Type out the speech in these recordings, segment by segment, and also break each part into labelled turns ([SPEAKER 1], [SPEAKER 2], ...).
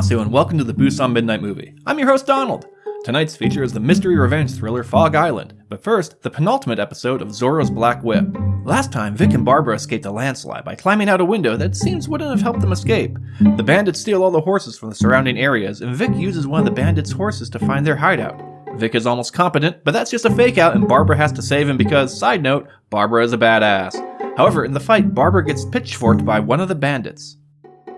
[SPEAKER 1] And welcome to the Busan Midnight Movie. I'm your host Donald. Tonight's feature is the mystery revenge thriller Fog Island, but first, the penultimate episode of Zorro's Black Whip. Last time, Vic and Barbara escaped a landslide by climbing out a window that seems wouldn't have helped them escape. The bandits steal all the horses from the surrounding areas, and Vic uses one of the bandits' horses to find their hideout. Vic is almost competent, but that's just a fake out, and Barbara has to save him because, side note, Barbara is a badass. However, in the fight, Barbara gets pitchforked by one of the bandits.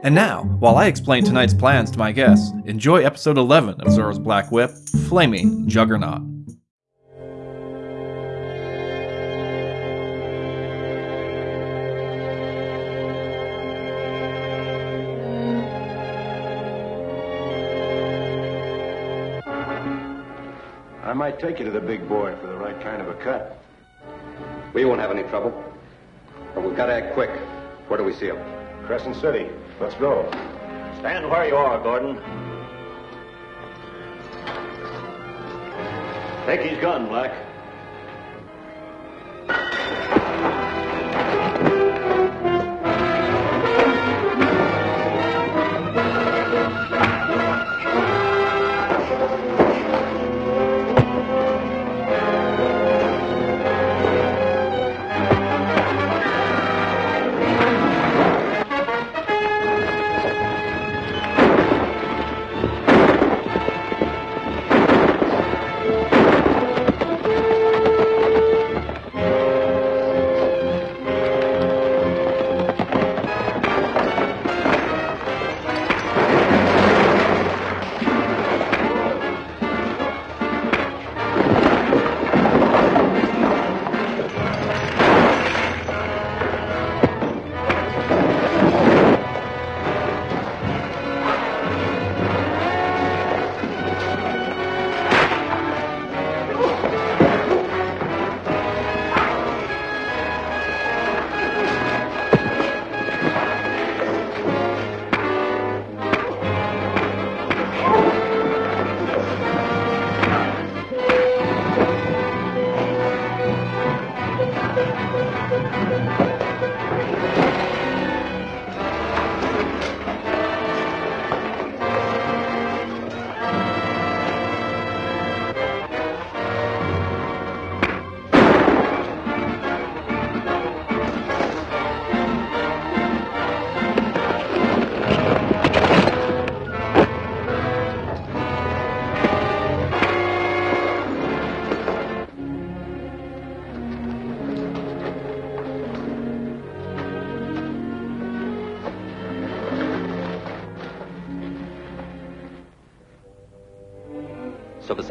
[SPEAKER 1] And now, while I explain tonight's plans to my guests, enjoy episode 11 of Zorro's Black Whip Flaming Juggernaut.
[SPEAKER 2] I might take you to the big boy for the right kind of a cut.
[SPEAKER 3] We won't have any trouble. But we've got to act quick. Where do we see him?
[SPEAKER 2] Crescent City. Let's go.
[SPEAKER 4] Stand where you are, Gordon. Take his gun, Black.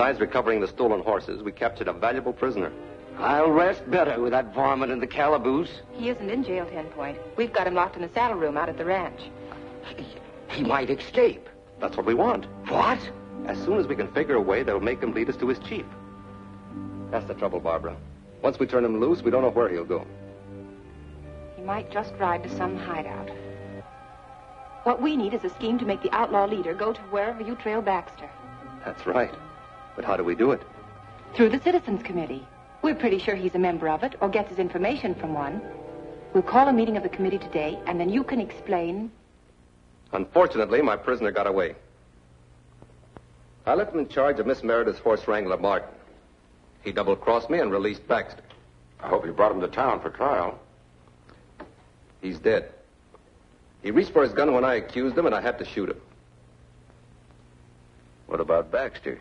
[SPEAKER 3] Besides recovering the stolen horses, we captured a valuable prisoner.
[SPEAKER 5] I'll rest better with that varmint in the calaboose.
[SPEAKER 6] He isn't in jail, Ten Point. We've got him locked in the saddle room out at the ranch.
[SPEAKER 5] He, he might escape.
[SPEAKER 3] That's what we want.
[SPEAKER 5] What?
[SPEAKER 3] As soon as we can figure a way that'll make him lead us to his chief. That's the trouble, Barbara. Once we turn him loose, we don't know where he'll go.
[SPEAKER 6] He might just ride to some hideout. What we need is a scheme to make the outlaw leader go to wherever you trail Baxter.
[SPEAKER 3] That's right. But how do we do it?
[SPEAKER 6] Through the Citizens Committee. We're pretty sure he's a member of it or gets his information from one. We'll call a meeting of the committee today, and then you can explain.
[SPEAKER 3] Unfortunately, my prisoner got away. I left him in charge of Miss Meredith's horse wrangler, Martin. He double-crossed me and released Baxter.
[SPEAKER 2] I hope you brought him to town for trial.
[SPEAKER 3] He's dead. He reached for his gun when I accused him, and I had to shoot him.
[SPEAKER 7] What about Baxter?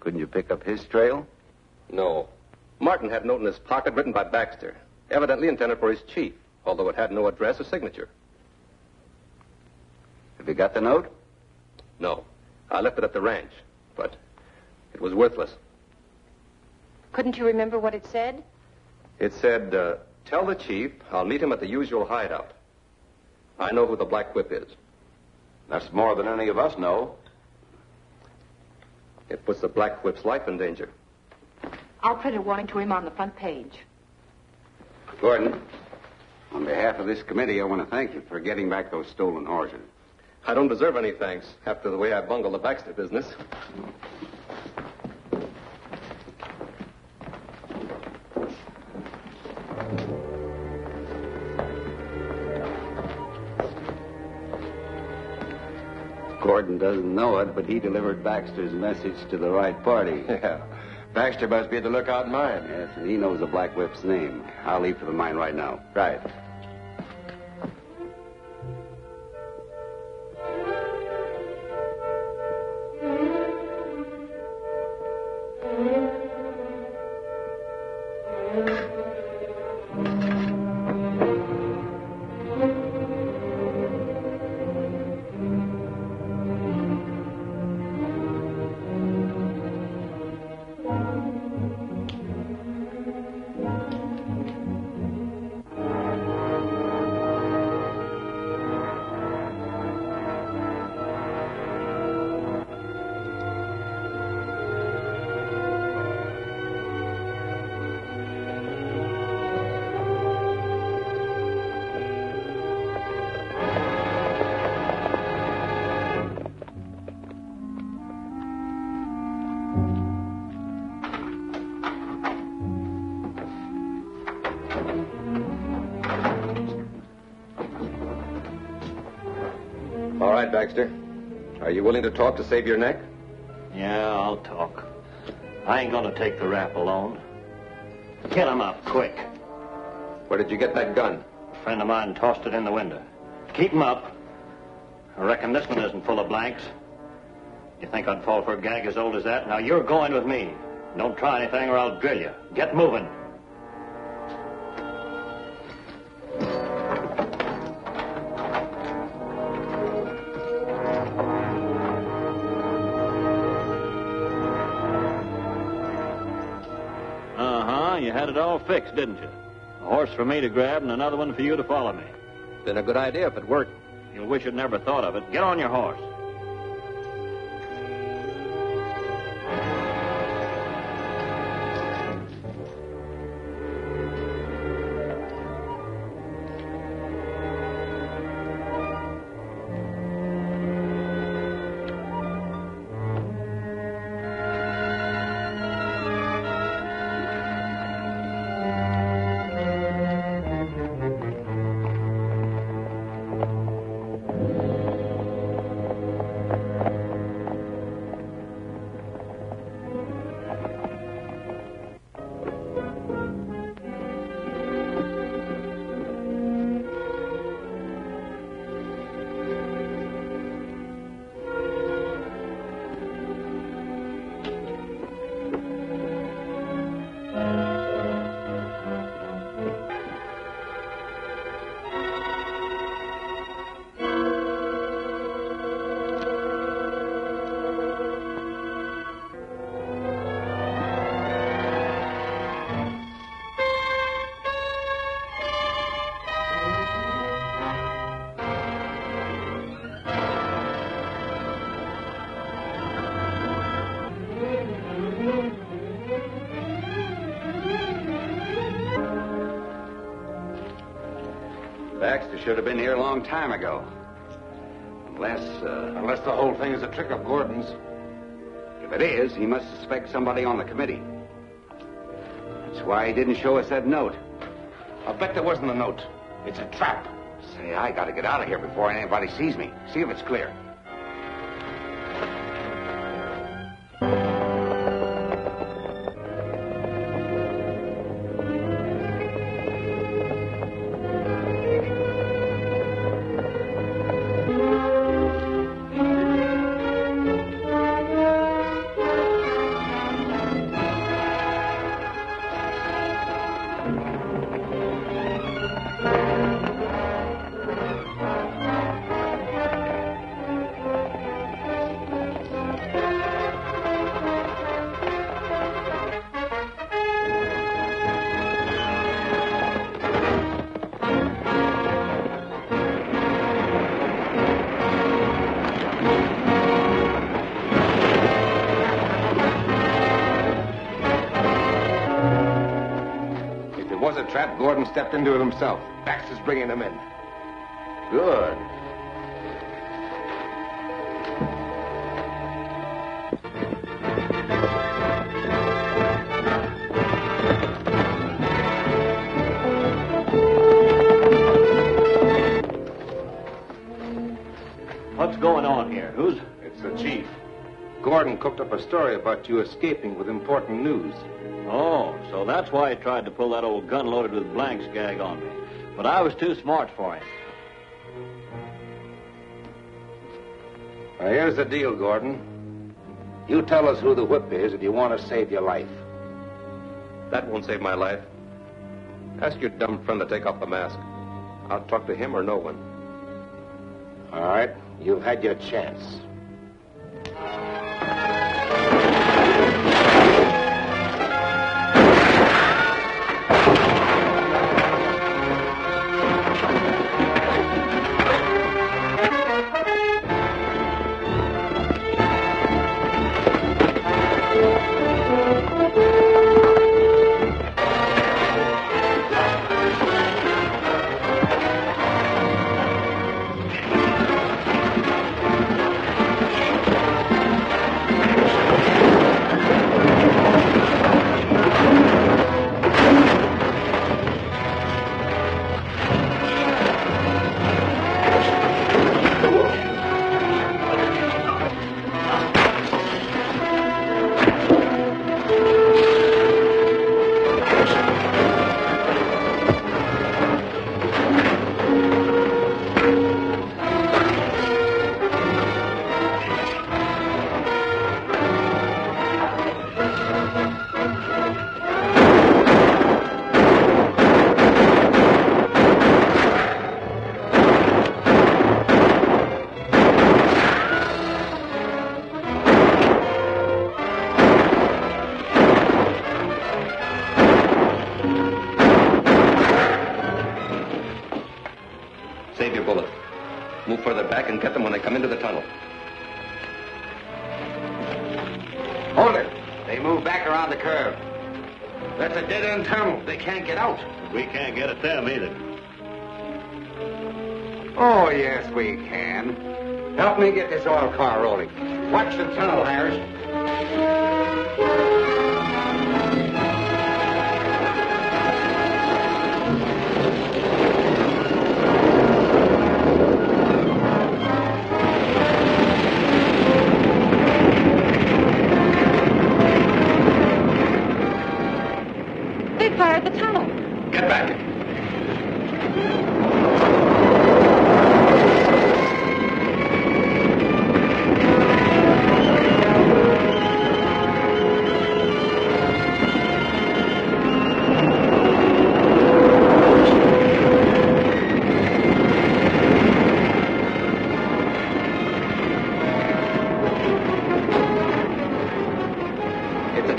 [SPEAKER 7] Couldn't you pick up his trail?
[SPEAKER 3] No. Martin had a note in his pocket written by Baxter, evidently intended for his chief, although it had no address or signature.
[SPEAKER 7] Have you got the note?
[SPEAKER 3] No. I left it at the ranch, but it was worthless.
[SPEAKER 6] Couldn't you remember what it said?
[SPEAKER 3] It said, uh, Tell the chief I'll meet him at the usual hideout. I know who the Black Whip is.
[SPEAKER 2] That's more than any of us know.
[SPEAKER 3] It puts the Black Whip's life in danger.
[SPEAKER 6] I'll print a warning to him on the front page.
[SPEAKER 7] Gordon, on behalf of this committee, I want to thank you for getting back those stolen horses.
[SPEAKER 3] I don't deserve any thanks after the way I bungled the Baxter business.
[SPEAKER 2] Gordon doesn't know it, but he delivered Baxter's message to the right party.
[SPEAKER 8] Yeah. Baxter must be at the lookout mine.
[SPEAKER 2] Yes, and he knows the Black Whip's name. I'll leave for the mine right now.
[SPEAKER 8] Right.
[SPEAKER 3] Are you willing to talk to save your neck?
[SPEAKER 4] Yeah, I'll talk. I ain't gonna take the rap alone. Get him up, quick.
[SPEAKER 3] Where did you get that gun?
[SPEAKER 4] A friend of mine tossed it in the window. Keep him up. I reckon this one isn't full of blanks. You think I'd fall for a gag as old as that? Now you're going with me. Don't try anything or I'll drill you. Get moving. Had it all fixed, didn't you? A horse for me to grab and another one for you to follow me.
[SPEAKER 3] Been a good idea if it worked.
[SPEAKER 4] You'll wish you'd never thought of it. Get on your horse.
[SPEAKER 2] Should have been here a long time ago. Unless, uh,
[SPEAKER 8] Unless the whole thing is a trick of Gordon's.
[SPEAKER 2] if it is, he must suspect somebody on the committee. That's why he didn't show us that note.
[SPEAKER 8] I'll bet there wasn't a note. It's a trap.
[SPEAKER 2] Say, I gotta get out of here before anybody sees me. See if it's clear.
[SPEAKER 8] Trap, Gordon stepped into it himself. Baxter's bringing him in. Good.
[SPEAKER 4] What's going on here? Who's
[SPEAKER 2] It's the Chief, Gordon cooked up a story about you escaping with important news.
[SPEAKER 4] Oh, so that's why he tried to pull that old gun loaded with blanks gag on me. But I was too smart for him.
[SPEAKER 2] Now, here's the deal, Gordon. You tell us who the whip is if you want to save your life.
[SPEAKER 3] That won't save my life. Ask your dumb friend to take off the mask. I'll talk to him or no one.
[SPEAKER 2] All right, you've had your chance.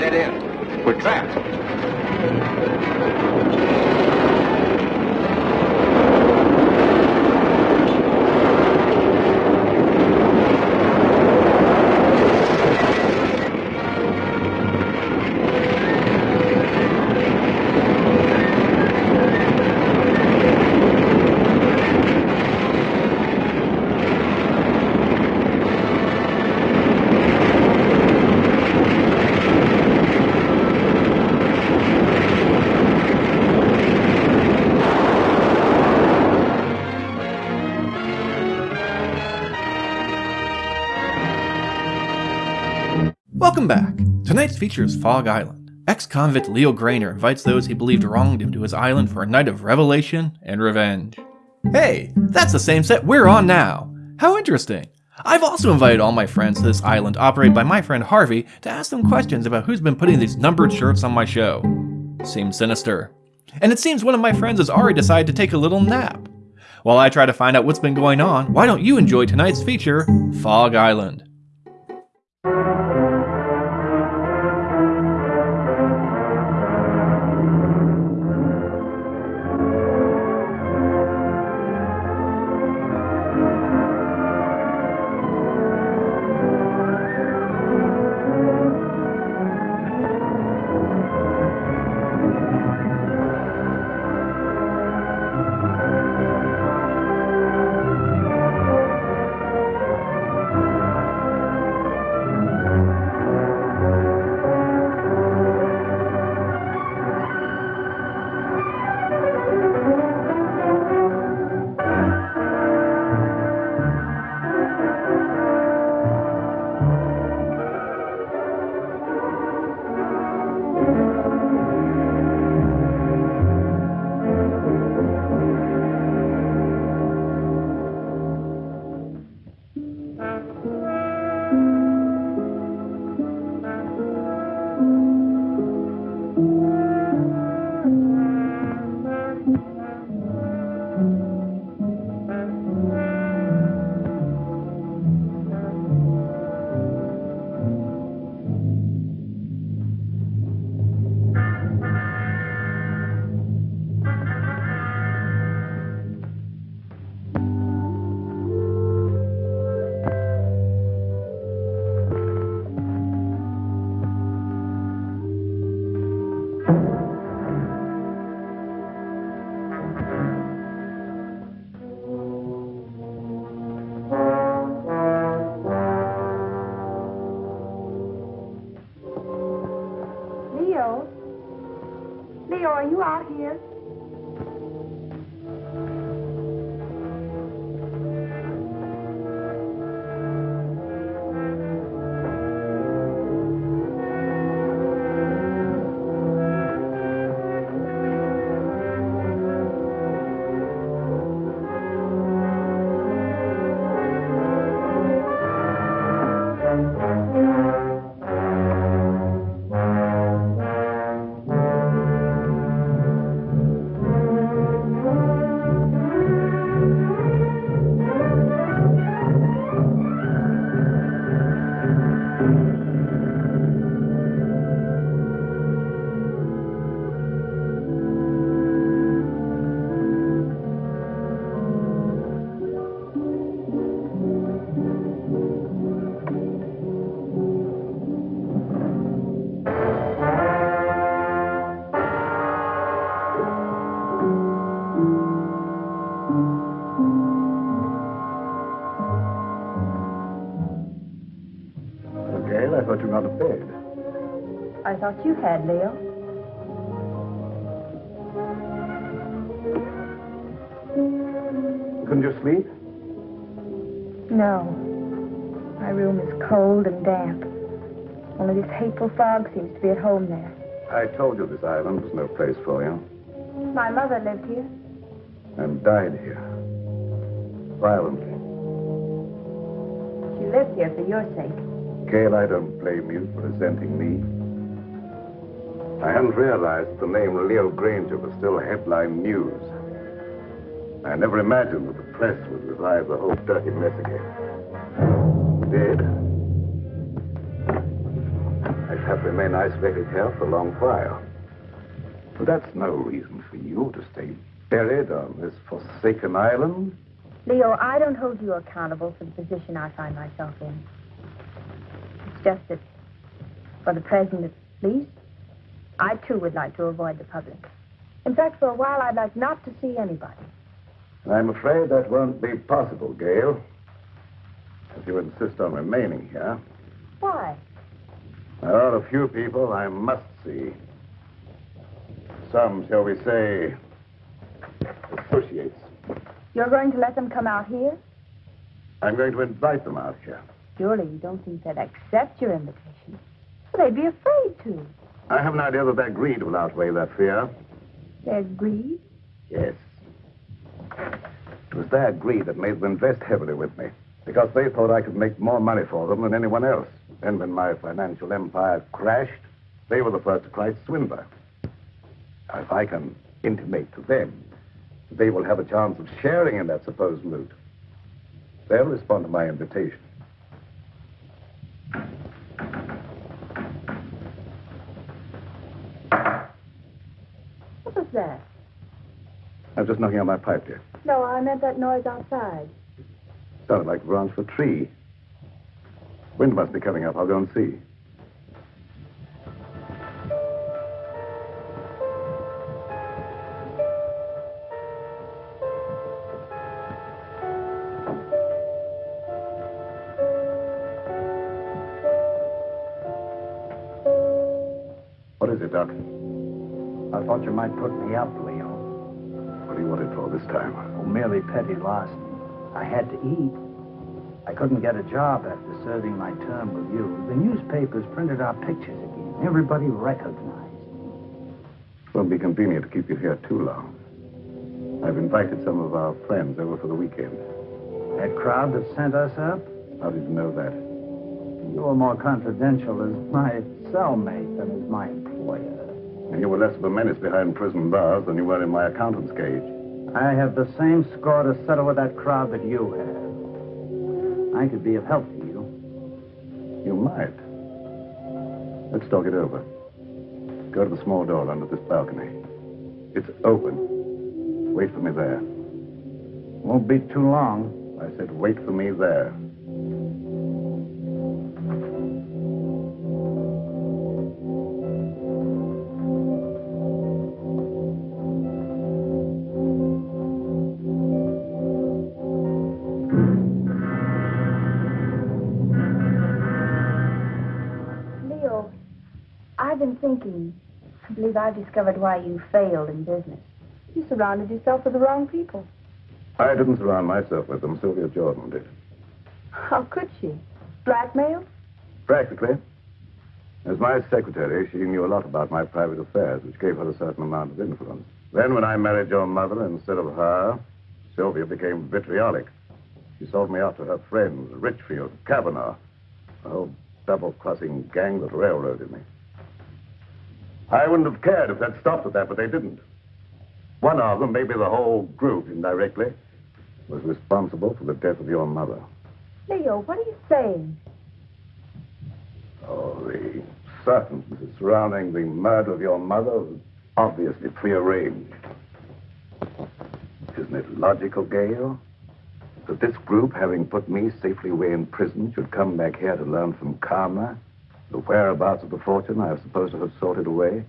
[SPEAKER 3] Dead end. We're trapped.
[SPEAKER 1] Tonight's feature is Fog Island. Ex-convict Leo Grainer invites those he believed wronged him to his island for a night of revelation and revenge. Hey, that's the same set we're on now. How interesting. I've also invited all my friends to this island operated by my friend Harvey to ask them questions about who's been putting these numbered shirts on my show. Seems sinister. And it seems one of my friends has already decided to take a little nap. While I try to find out what's been going on, why don't you enjoy tonight's feature, Fog Island?
[SPEAKER 9] Thought you
[SPEAKER 10] had, Leo.
[SPEAKER 9] Couldn't you sleep?
[SPEAKER 10] No. My room is cold and damp. Only this hateful fog seems to be at home there.
[SPEAKER 9] I told you this island was no place for you.
[SPEAKER 10] My mother lived here.
[SPEAKER 9] And died here. Violently.
[SPEAKER 10] She lived here for your sake.
[SPEAKER 9] Gail, I don't blame you for resenting me. I hadn't realized the name Leo Granger was still headline news. I never imagined that the press would revive the whole dirty mess again. Did? I shall remain isolated here for a long while. But that's no reason for you to stay buried on this forsaken island.
[SPEAKER 10] Leo, I don't hold you accountable for the position I find myself in. It's just that, for the present at least, I too would like to avoid the public. In fact, for a while, I'd like not to see anybody.
[SPEAKER 9] I'm afraid that won't be possible, Gail. If you insist on remaining here,
[SPEAKER 10] Why?
[SPEAKER 9] there are a few people I must see. Some, shall we say, associates.
[SPEAKER 10] You're going to let them come out here?
[SPEAKER 9] I'm going to invite them out here.
[SPEAKER 10] Surely you don't think they'd accept your invitation. Well, they'd be afraid to.
[SPEAKER 9] I have an idea that their greed will outweigh their fear.
[SPEAKER 10] Their greed?
[SPEAKER 9] Yes. It was their greed that made them invest heavily with me, because they thought I could make more money for them than anyone else. And when my financial empire crashed, they were the first to cry swindler. Now, if I can intimate to them that they will have a chance of sharing in that supposed loot, they'll respond to my invitation.
[SPEAKER 10] What was that?
[SPEAKER 9] I was just knocking on my pipe, dear.
[SPEAKER 10] No, I meant that noise outside.
[SPEAKER 9] Sounded like the branch of a tree. Wind must be coming up. I'll go and see. What is it, Doc?
[SPEAKER 11] I thought you might put me up, Leo.
[SPEAKER 9] This time?
[SPEAKER 11] Oh, merely petty loss. I had to eat. I couldn't get a job after serving my term with you. The newspapers printed our pictures again. Everybody recognized.
[SPEAKER 9] It won't be convenient to keep you here too long. I've invited some of our friends over for the weekend.
[SPEAKER 11] That crowd that sent us up?
[SPEAKER 9] How did you know that?
[SPEAKER 11] You were more confidential as my cellmate than as my employer.
[SPEAKER 9] And you were less of a menace behind prison bars than you were in my accountant's cage.
[SPEAKER 11] I have the same score to settle with that crowd that you have. I could be of help to you.
[SPEAKER 9] You might. Let's talk it over. Go to the small door under this balcony. It's open. Wait for me there.
[SPEAKER 11] Won't be too long.
[SPEAKER 9] I said wait for me there.
[SPEAKER 10] I've been thinking. I believe I've discovered why you failed in business. You surrounded yourself with the wrong people.
[SPEAKER 9] I didn't surround myself with them. Sylvia Jordan did.
[SPEAKER 10] How could she? Blackmail?
[SPEAKER 9] Practically. As my secretary, she knew a lot about my private affairs, which gave her a certain amount of influence. Then, when I married your mother instead of her, Sylvia became vitriolic. She sold me out to her friends, Richfield, Kavanaugh, a whole double-crossing gang that railroaded me. I wouldn't have cared if they'd stopped at that, but they didn't. One of them, maybe the whole group indirectly, was responsible for the death of your mother.
[SPEAKER 10] Leo, what are you saying?
[SPEAKER 9] Oh, the circumstances surrounding the murder of your mother was obviously prearranged. Isn't it logical, Gail? That this group, having put me safely away in prison, should come back here to learn from Karma the whereabouts of the fortune I was supposed to have sorted away?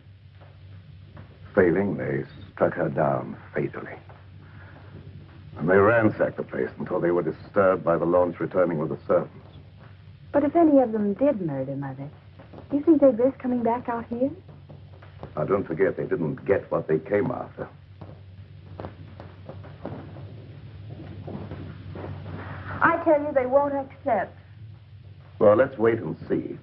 [SPEAKER 9] Failing, they struck her down fatally. And they ransacked the place until they were disturbed by the launch returning with the servants.
[SPEAKER 10] But if any of them did murder Mother, do you think they'd risk coming back out here?
[SPEAKER 9] Now, don't forget they didn't get what they came after.
[SPEAKER 10] I tell you, they won't accept.
[SPEAKER 9] Well, let's wait and see.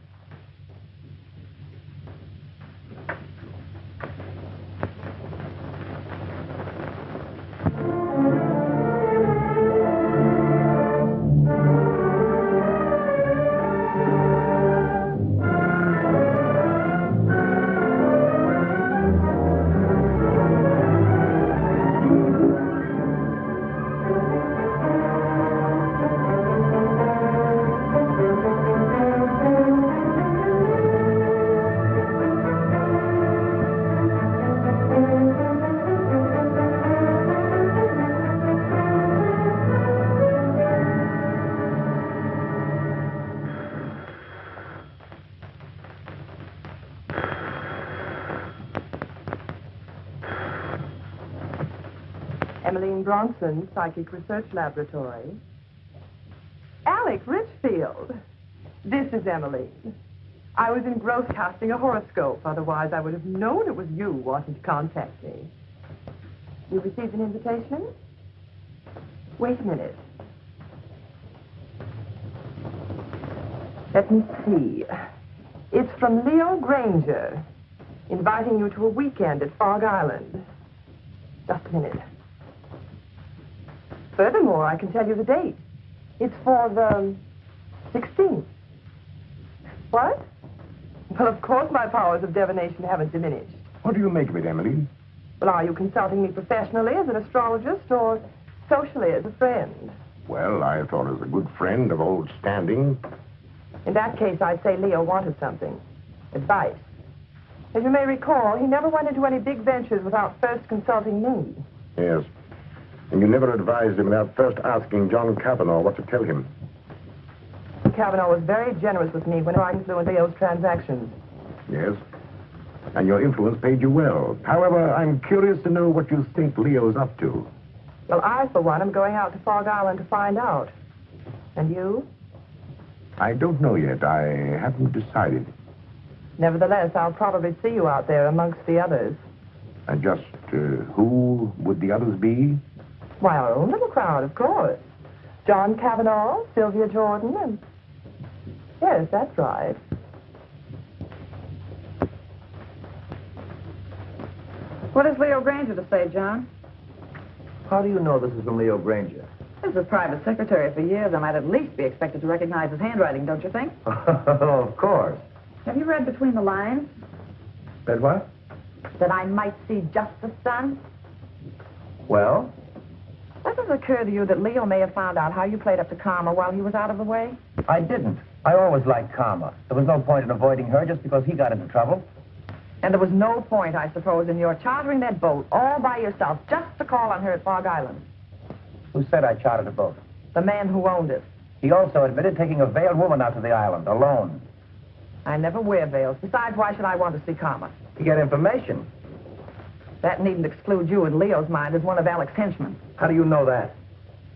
[SPEAKER 12] Bronson, Psychic Research Laboratory. Alec Richfield. This is Emmeline. I was engrossed casting a horoscope. Otherwise, I would have known it was you wanting to contact me. You received an invitation? Wait a minute. Let me see. It's from Leo Granger, inviting you to a weekend at Fog Island. Just a minute. Furthermore, I can tell you the date. It's for the 16th. What? Well, of course my powers of divination haven't diminished.
[SPEAKER 13] What do you make of it, Emily?
[SPEAKER 12] Well, are you consulting me professionally as an astrologist or socially as a friend?
[SPEAKER 13] Well, I thought as a good friend of old standing.
[SPEAKER 12] In that case, I'd say Leo wanted something. Advice. As you may recall, he never went into any big ventures without first consulting me.
[SPEAKER 13] Yes. And you never advised him without first asking John Kavanaugh what to tell him.
[SPEAKER 12] Kavanaugh was very generous with me when I influenced Leo's transactions.
[SPEAKER 13] Yes. And your influence paid you well. However, I'm curious to know what you think Leo's up to.
[SPEAKER 12] Well, I, for one, am going out to Fog Island to find out. And you?
[SPEAKER 13] I don't know yet. I haven't decided.
[SPEAKER 12] Nevertheless, I'll probably see you out there amongst the others.
[SPEAKER 13] And just uh, who would the others be?
[SPEAKER 12] Why, our own little crowd, of course. John Kavanaugh, Sylvia Jordan, and... Yes, that's right.
[SPEAKER 14] What has Leo Granger to say, John?
[SPEAKER 15] How do you know this is from Leo Granger?
[SPEAKER 14] As a private secretary for years, I might at least be expected to recognize his handwriting, don't you think?
[SPEAKER 15] of course.
[SPEAKER 14] Have you read between the lines?
[SPEAKER 15] Read what?
[SPEAKER 14] That I might see justice done.
[SPEAKER 15] Well,
[SPEAKER 14] Doesn't it occur to you that Leo may have found out how you played up to Karma while he was out of the way?
[SPEAKER 15] I didn't. I always liked Karma. There was no point in avoiding her just because he got into trouble.
[SPEAKER 14] And there was no point, I suppose, in your chartering that boat all by yourself just to call on her at Fog Island.
[SPEAKER 15] Who said I chartered a boat?
[SPEAKER 14] The man who owned it.
[SPEAKER 15] He also admitted taking a veiled woman out to the island, alone.
[SPEAKER 14] I never wear veils. Besides, why should I want to see Karma?
[SPEAKER 15] To get information.
[SPEAKER 14] That needn't exclude you in Leo's mind as one of Alec's henchmen.
[SPEAKER 15] How do you know that?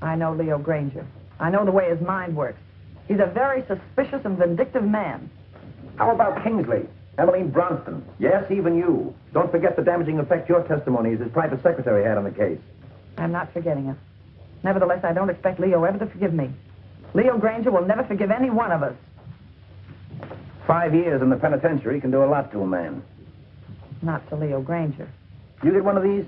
[SPEAKER 14] I know Leo Granger. I know the way his mind works. He's a very suspicious and vindictive man.
[SPEAKER 15] How about Kingsley? Emmeline Bronson? Yes, even you. Don't forget the damaging effect your testimony as his private secretary had on the case.
[SPEAKER 14] I'm not forgetting it. Nevertheless, I don't expect Leo ever to forgive me. Leo Granger will never forgive any one of us.
[SPEAKER 15] Five years in the penitentiary can do a lot to a man.
[SPEAKER 14] Not to Leo Granger.
[SPEAKER 15] You get one of these?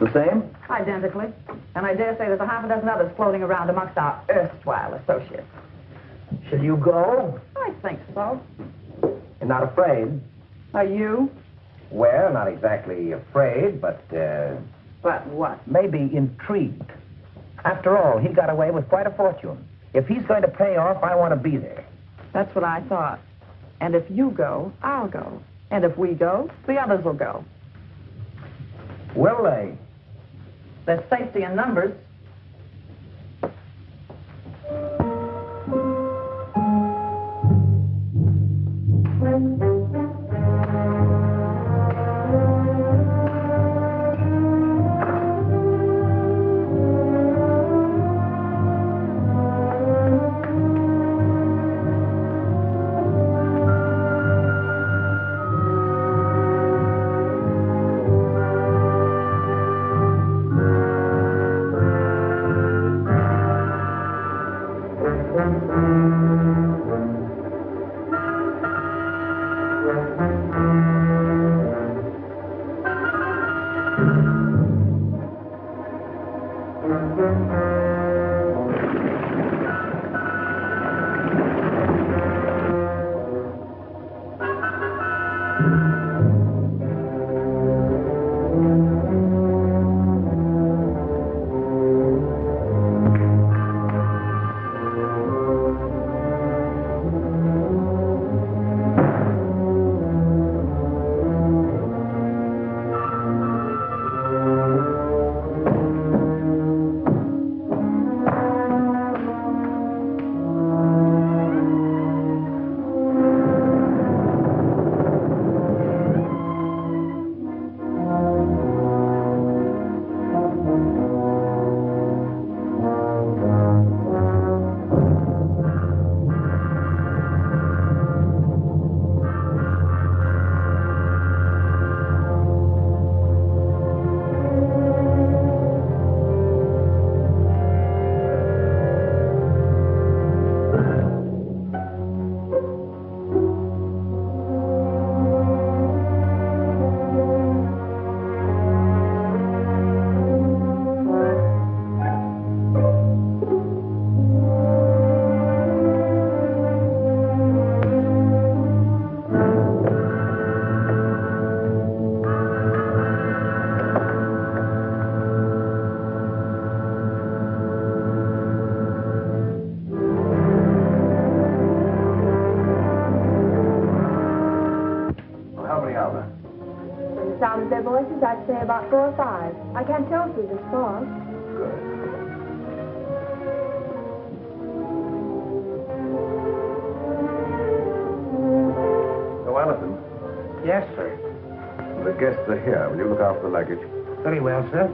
[SPEAKER 15] The same?
[SPEAKER 14] Identically. And I dare say there's a half a dozen others floating around amongst our erstwhile associates.
[SPEAKER 15] Shall you go?
[SPEAKER 14] I think so.
[SPEAKER 15] You're not afraid?
[SPEAKER 14] Are you?
[SPEAKER 15] Well, not exactly afraid, but, uh...
[SPEAKER 14] But what?
[SPEAKER 15] Maybe intrigued. After all, he got away with quite a fortune. If he's going to pay off, I want to be there.
[SPEAKER 14] That's what I thought. And if you go, I'll go. And if we go, the others will go.
[SPEAKER 15] Will they?
[SPEAKER 14] There's safety in numbers.
[SPEAKER 10] About four or five. I can't tell through this fog.
[SPEAKER 9] Oh, Allison,
[SPEAKER 15] Yes, sir.
[SPEAKER 9] the guests are here. Will you look after the luggage?
[SPEAKER 15] Very well, sir.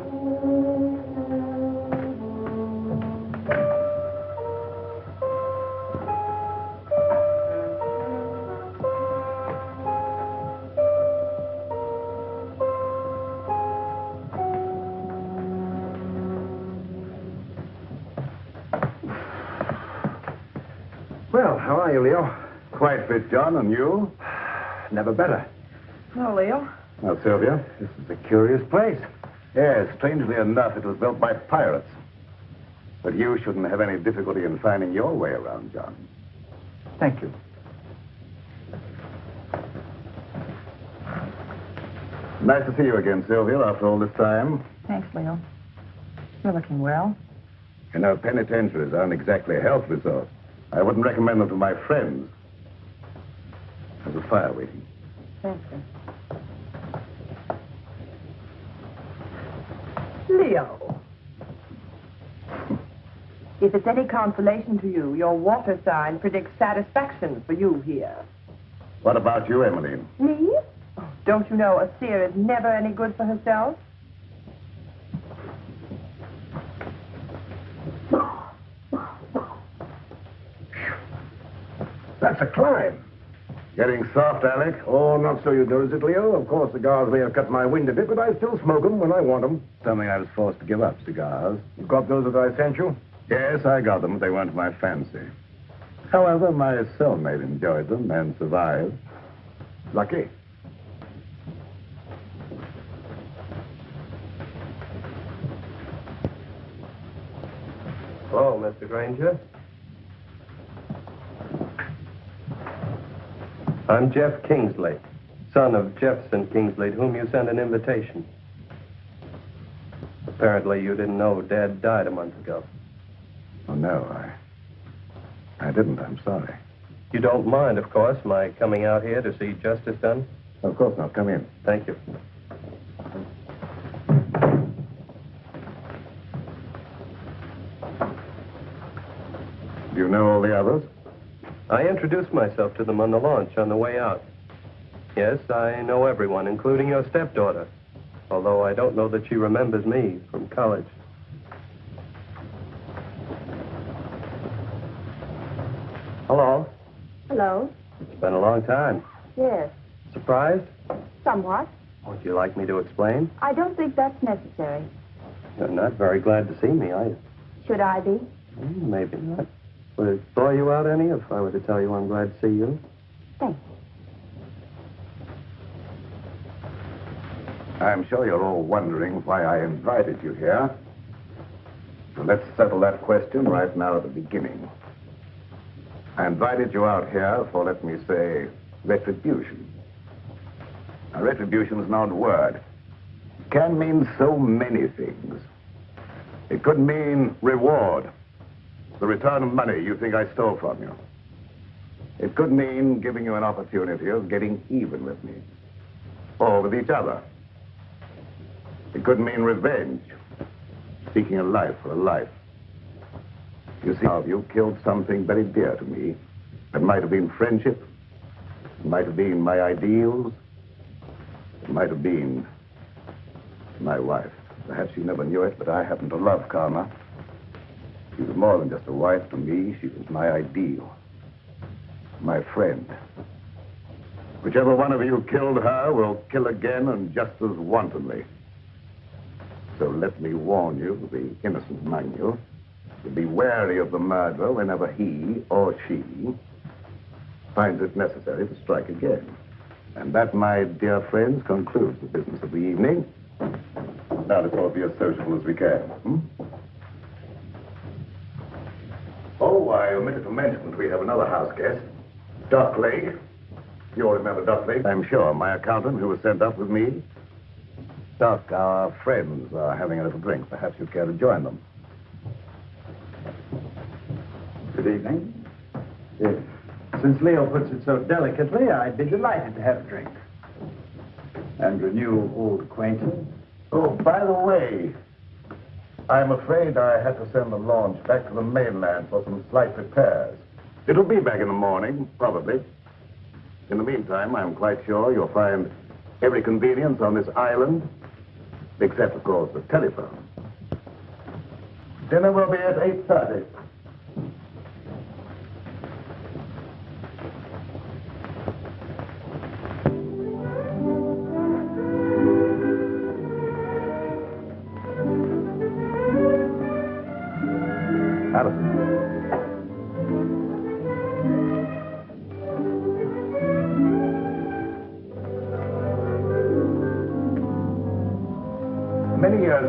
[SPEAKER 15] Never better.
[SPEAKER 14] No, Leo.
[SPEAKER 9] Now, Sylvia, this is a curious place. Yes, strangely enough, it was built by pirates. But you shouldn't have any difficulty in finding your way around, John.
[SPEAKER 15] Thank you.
[SPEAKER 9] Nice to see you again, Sylvia, after all this time.
[SPEAKER 14] Thanks, Leo. You're looking well.
[SPEAKER 9] You know, penitentiaries aren't exactly a health resort. I wouldn't recommend them to my friends. There's a fire waiting.
[SPEAKER 14] Thank you.
[SPEAKER 12] Leo. If it's any consolation to you, your water sign predicts satisfaction for you here.
[SPEAKER 9] What about you, Emmeline?
[SPEAKER 12] Me? Oh, don't you know a seer is never any good for herself?
[SPEAKER 13] That's a climb.
[SPEAKER 9] Getting soft, Alec?
[SPEAKER 13] Oh, not so you notice it, Leo. Of course, cigars may have cut my wind a bit, but I still smoke them when I want them.
[SPEAKER 9] Something I was forced to give up, cigars.
[SPEAKER 13] You got those that I sent you?
[SPEAKER 9] Yes, I got them, but they weren't my fancy. However, my cellmate enjoyed them and survived.
[SPEAKER 13] Lucky.
[SPEAKER 16] Hello, Mr. Granger. I'm Jeff Kingsley, son of Jefferson Kingsley, to whom you sent an invitation. Apparently, you didn't know Dad died a month ago.
[SPEAKER 9] Oh, no, I. I didn't. I'm sorry.
[SPEAKER 16] You don't mind, of course, my coming out here to see justice done?
[SPEAKER 9] Of course not. Come in.
[SPEAKER 16] Thank you.
[SPEAKER 9] Do you know all the others?
[SPEAKER 16] I introduced myself to them on the launch on the way out. Yes, I know everyone, including your stepdaughter, although I don't know that she remembers me from college. Hello.
[SPEAKER 10] Hello.
[SPEAKER 16] It's been a long time.
[SPEAKER 10] Yes.
[SPEAKER 16] Surprised?
[SPEAKER 10] Somewhat.
[SPEAKER 16] Would you like me to explain?
[SPEAKER 10] I don't think that's necessary.
[SPEAKER 16] You're not very glad to see me, are you?
[SPEAKER 10] Should I be?
[SPEAKER 16] Hmm, Maybe not. Would it bore you out any if I were to tell you I'm glad to see you?
[SPEAKER 10] Thanks.
[SPEAKER 9] I'm sure you're all wondering why I invited you here. So let's settle that question right now at the beginning. I invited you out here for, let me say, retribution. Now, retribution is an odd word. It can mean so many things. It could mean reward, the return of money you think I stole from you. It could mean giving you an opportunity of getting even with me, or with each other. It could mean revenge, seeking a life for a life. You see, how you killed something very dear to me. It might have been friendship. It might have been my ideals. It might have been my wife. Perhaps you never knew it, but I happen to love Karma. She was more than just a wife to me. She was my ideal, my friend. Whichever one of you killed her will kill again and just as wantonly. So let me warn you, the innocent among you, to be wary of the murderer whenever he or she finds it necessary to strike again. And that, my dear friends, concludes the business of the evening. Now let's all be as sociable as we can. Hmm? Oh, I omitted to mention that we have another house guest, Doc Lake. You all remember Doc Lake? I'm sure. My accountant who was sent up with me. Duck, our friends are having a little drink. Perhaps you'd care to join them.
[SPEAKER 11] Good evening. Yes. Since Leo puts it so delicately, I'd be delighted to have a drink. And renew old acquaintance.
[SPEAKER 9] Oh, by the way, I'm afraid I had to send the launch back to the mainland for some slight repairs. It'll be back in the morning, probably. In the meantime, I'm quite sure you'll find every convenience on this island, except, of course, the telephone. Dinner will be at 8.30.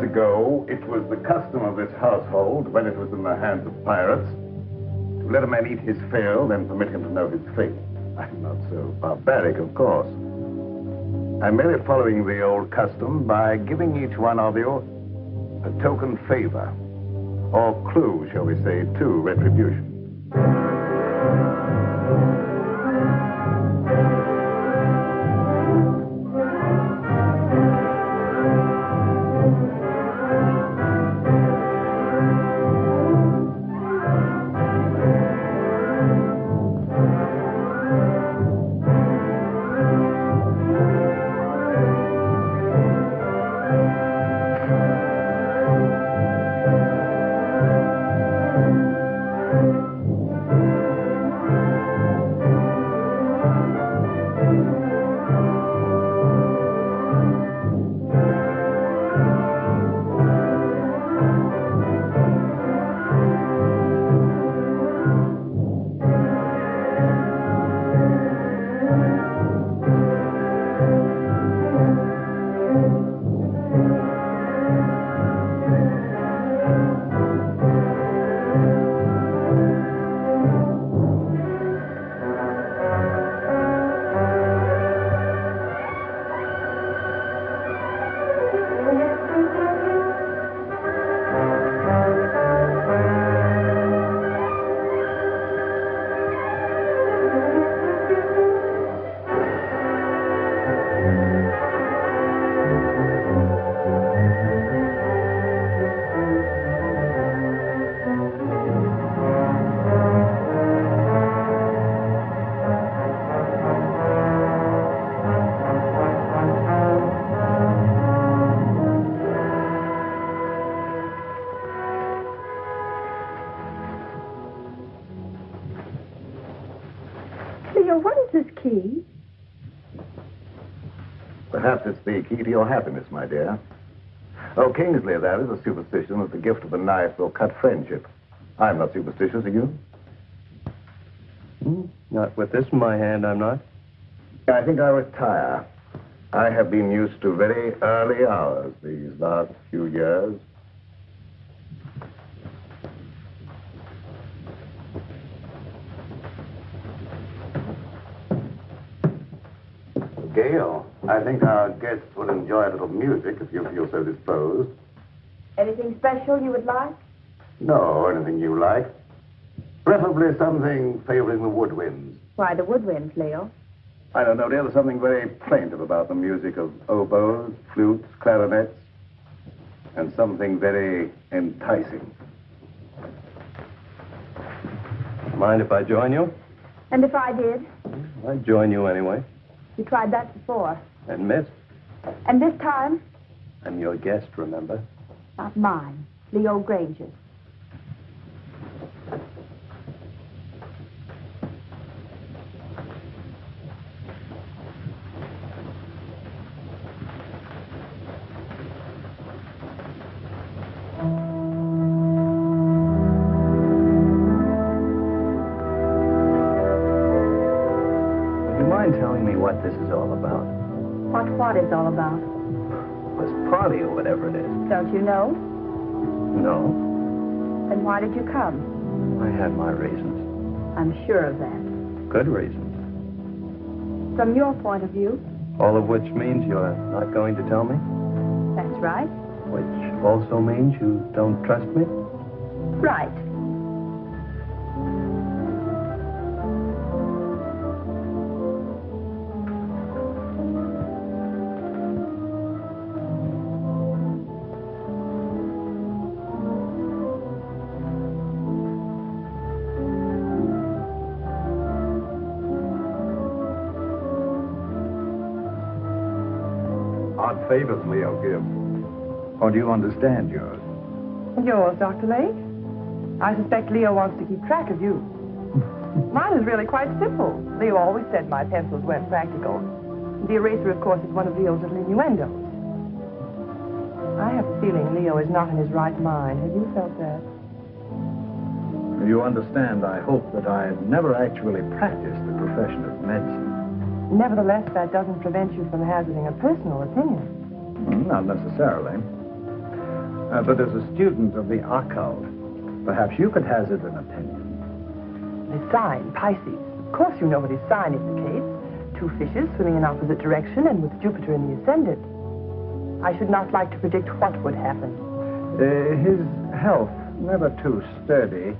[SPEAKER 9] ago, it was the custom of this household, when it was in the hands of pirates, to let a man eat his fill, then permit him to know his fate. I'm not so barbaric, of course. I'm merely following the old custom by giving each one of you a token favor, or clue, shall we say, to retribution.
[SPEAKER 10] Key
[SPEAKER 9] to your happiness, my dear. Oh, Kingsley, that is a superstition that the gift of a knife will cut friendship. I'm not superstitious, are you?
[SPEAKER 16] Hmm? Not with this in my hand, I'm not.
[SPEAKER 9] I think I'll retire. I have been used to very early hours these last few years. Gail, I think our guests will enjoy a little music if you feel so disposed.
[SPEAKER 10] Anything special you would like?
[SPEAKER 9] No, anything you like. Preferably something favoring the woodwinds.
[SPEAKER 10] Why, the woodwinds, Leo.
[SPEAKER 9] I don't know, dear. There's something very plaintive about the music of oboes, flutes, clarinets, and something very enticing.
[SPEAKER 16] Mind if I join you?
[SPEAKER 10] And if I did?
[SPEAKER 16] I'd join you anyway.
[SPEAKER 10] You tried that before.
[SPEAKER 16] And missed.
[SPEAKER 10] And this time,
[SPEAKER 16] I'm your guest, remember?
[SPEAKER 10] not mine. Leo Granger.
[SPEAKER 11] You
[SPEAKER 10] know?
[SPEAKER 11] No,
[SPEAKER 10] Then why did you come?
[SPEAKER 11] I had my reasons.
[SPEAKER 10] I'm sure of that.
[SPEAKER 11] Good reasons.
[SPEAKER 10] From your point of view,
[SPEAKER 16] All of which means you're not going to tell me?
[SPEAKER 10] that's right.
[SPEAKER 16] Which also means you don't trust me?
[SPEAKER 10] Right.
[SPEAKER 9] Favors Leo give. Or do you understand yours?
[SPEAKER 12] Yours, Dr. Lake? I suspect Leo wants to keep track of you. Mine is really quite simple. Leo always said my pencils weren't practical. The eraser, of course, is one of Leo's little innuendos. I have a feeling Leo is not in his right mind. Have you felt that?
[SPEAKER 11] You understand, I hope that I never actually practiced the profession of medicine.
[SPEAKER 12] Nevertheless, that doesn't prevent you from hazarding a personal opinion.
[SPEAKER 11] Hmm, Not necessarily. Uh, but as a student of the occult, perhaps you could hazard an opinion.
[SPEAKER 12] The sign, Pisces. Of course you know what his sign indicates. Two fishes swimming in opposite direction and with Jupiter in the ascendant. I should not like to predict what would happen.
[SPEAKER 11] Uh, his health, never too sturdy,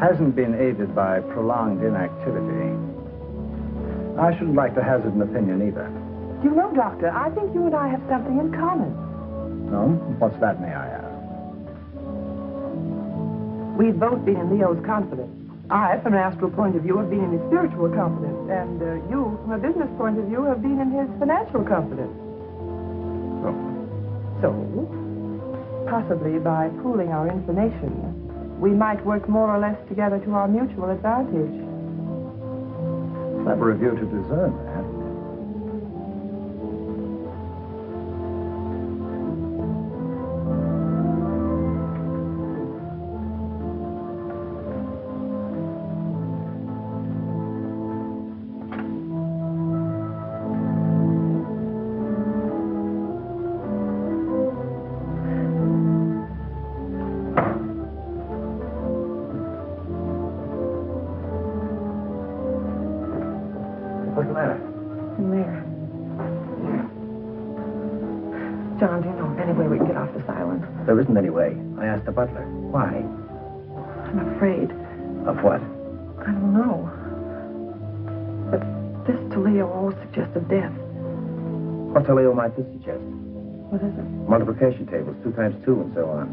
[SPEAKER 11] hasn't been aided by prolonged inactivity. I shouldn't like to hazard an opinion either.
[SPEAKER 12] You know, Doctor, I think you and I have something in common.
[SPEAKER 11] No? What's that, may I ask?
[SPEAKER 12] We've both been in Leo's confidence. I, from an astral point of view, have been in his spiritual confidence, and uh, you, from a business point of view, have been in his financial confidence.
[SPEAKER 11] Oh.
[SPEAKER 12] So, possibly by pooling our information, we might work more or less together to our mutual advantage.
[SPEAKER 11] Clever of you to discern that.
[SPEAKER 15] Isn't any way. I asked the butler. Why?
[SPEAKER 14] I'm afraid.
[SPEAKER 15] Of what?
[SPEAKER 14] I don't know. But this to Leo always suggested death.
[SPEAKER 15] What to Leo might this suggest?
[SPEAKER 14] What is it?
[SPEAKER 15] Multiplication tables, two times two, and so on.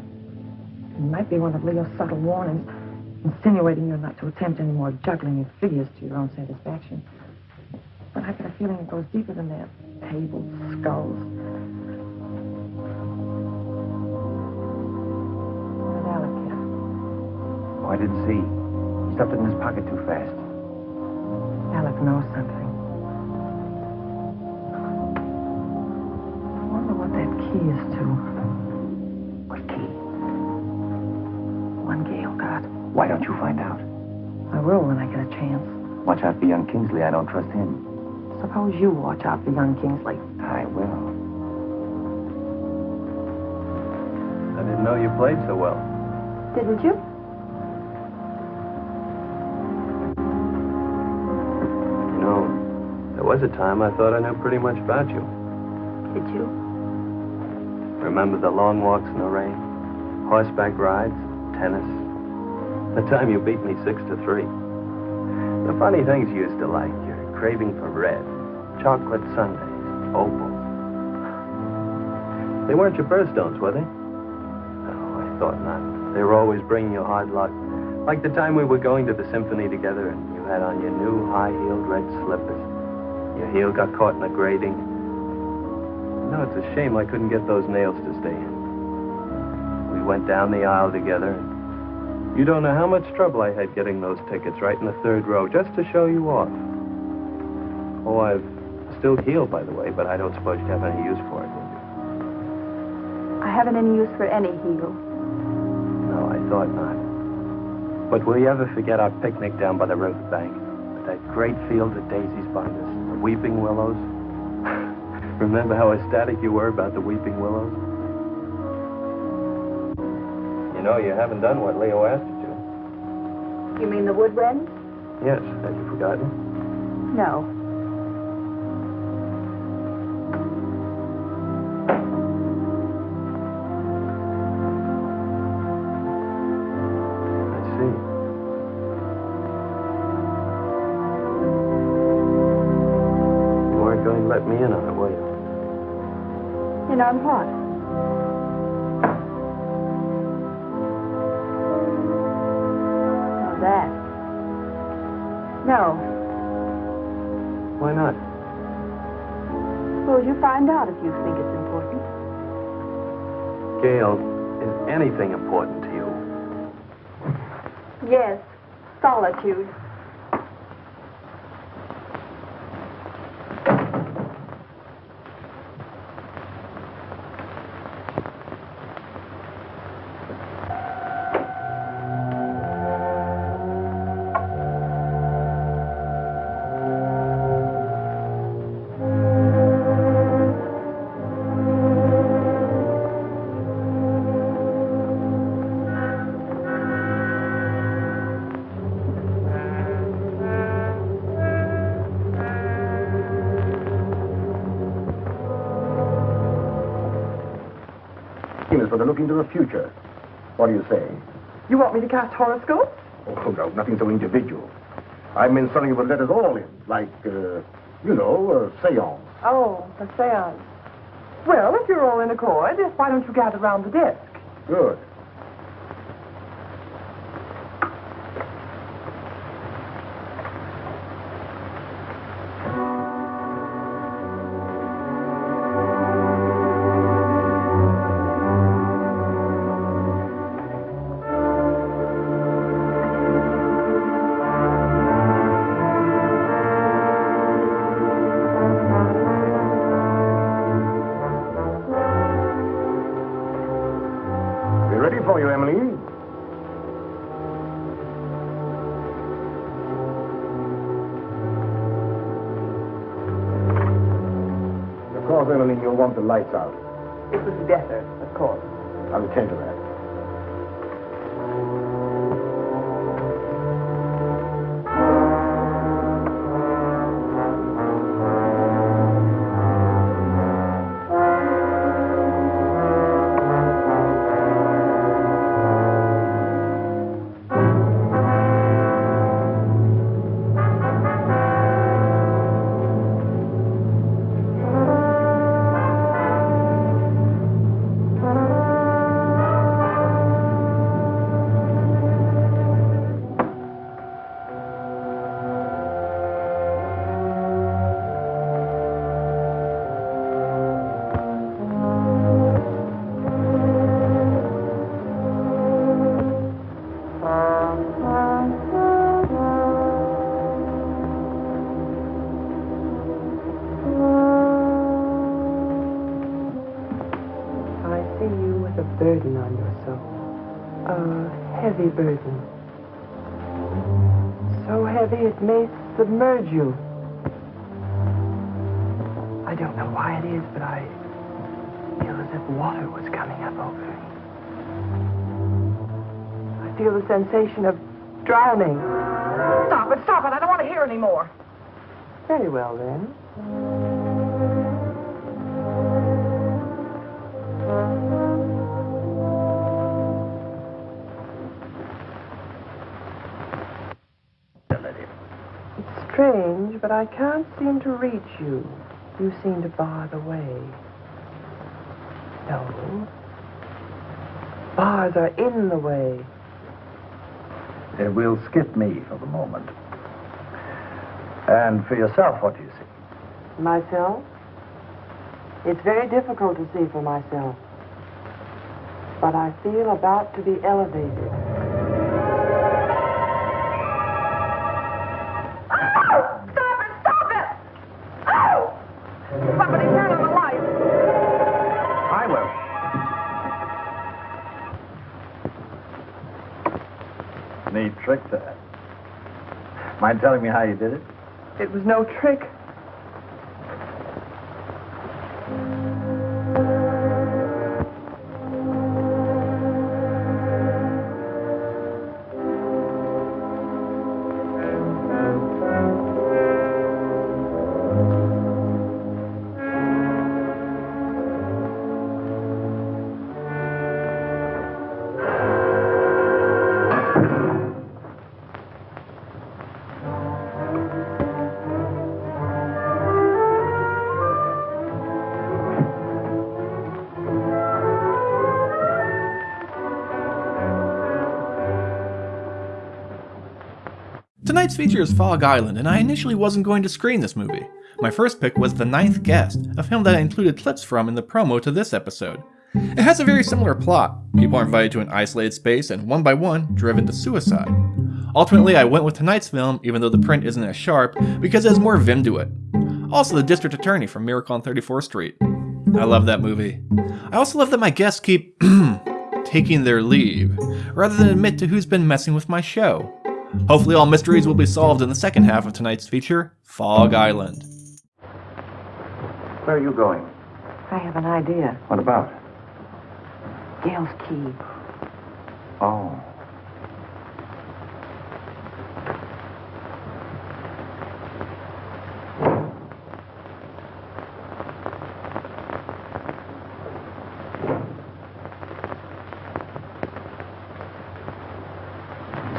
[SPEAKER 14] It might be one of Leo's subtle warnings, insinuating you're not to attempt any more juggling of figures to your own satisfaction. But I get a feeling it goes deeper than that. Tables, skulls.
[SPEAKER 15] I didn't see. He stuffed it in his pocket too fast.
[SPEAKER 14] Alec knows something. I wonder what that key is to.
[SPEAKER 15] What key?
[SPEAKER 14] One Gail oh got.
[SPEAKER 15] Why don't you find out?
[SPEAKER 14] I will when I get a chance.
[SPEAKER 15] Watch out for young Kingsley. I don't trust him.
[SPEAKER 14] Suppose you watch out for young Kingsley.
[SPEAKER 15] I will.
[SPEAKER 16] I didn't know you played so well.
[SPEAKER 10] Didn't you?
[SPEAKER 16] You was a time I thought I knew pretty much about you.
[SPEAKER 10] Did you?
[SPEAKER 16] Remember the long walks in the rain, horseback rides, tennis. The time you beat me six to three. The funny things you used to like, your craving for red, chocolate sundaes, opals. They weren't your birthstones, were they? No, I thought not. They were always bringing you hard luck. Like the time we were going to the symphony together and you had on your new high-heeled red slippers. Heel got caught in the grating. No, it's a shame I couldn't get those nails to stay in. We went down the aisle together. You don't know how much trouble I had getting those tickets right in the third row just to show you off. Oh, I've still healed, by the way, but I don't suppose you have any use for it.
[SPEAKER 10] I haven't any use for any heel.
[SPEAKER 16] No, I thought not. But will you ever forget our picnic down by the riverbank? With that great field of daisies behind us, weeping willows? Remember how ecstatic you were about the weeping willows? You know, you haven't done what Leo asked you to.
[SPEAKER 10] You mean the wood wren?
[SPEAKER 16] Yes, have you forgotten?
[SPEAKER 10] No.
[SPEAKER 16] In on it, were you?
[SPEAKER 10] In on what? Oh, that. No.
[SPEAKER 16] Why not?
[SPEAKER 10] Suppose you find out if you think it's important.
[SPEAKER 16] Gail, is anything important to you?
[SPEAKER 10] Yes. Solitude.
[SPEAKER 13] For the look into the future. What do you say?
[SPEAKER 12] You want me to cast horoscopes?
[SPEAKER 13] Oh, no, nothing so individual. I meant something that would let us all in, like, uh, you know, a seance.
[SPEAKER 12] Oh, a seance. Well, if you're all in accord, why don't you gather round the desk?
[SPEAKER 13] Good.
[SPEAKER 12] Very well, then. It's strange, but I can't seem to reach you. You seem to bar the way. No. Bars are in the way.
[SPEAKER 11] It will skip me for the moment. And for yourself, what do you see?
[SPEAKER 12] Myself? It's very difficult to see for myself. But I feel about to be elevated.
[SPEAKER 14] Stop it, stop it! Oh! Somebody turn on the light.
[SPEAKER 11] I will. Neat trick that. Mind telling me how you did it?
[SPEAKER 12] It was no trick.
[SPEAKER 1] Tonight's feature is Fog Island, and I initially wasn't going to screen this movie. My first pick was The Ninth Guest, a film that I included clips from in the promo to this episode. It has a very similar plot. People are invited to an isolated space and one by one driven to suicide. Ultimately, I went with tonight's film, even though the print isn't as sharp, because it has more vim to it. Also, the district attorney from Miracle on 34th Street. I love that movie. I also love that my guests keep taking their leave, rather than admit to who's been messing with my show. Hopefully, all mysteries will be solved in the second half of tonight's feature, Fog Island.
[SPEAKER 15] Where are you going?
[SPEAKER 14] I have an idea.
[SPEAKER 15] What about?
[SPEAKER 14] Gail's key.
[SPEAKER 15] Oh.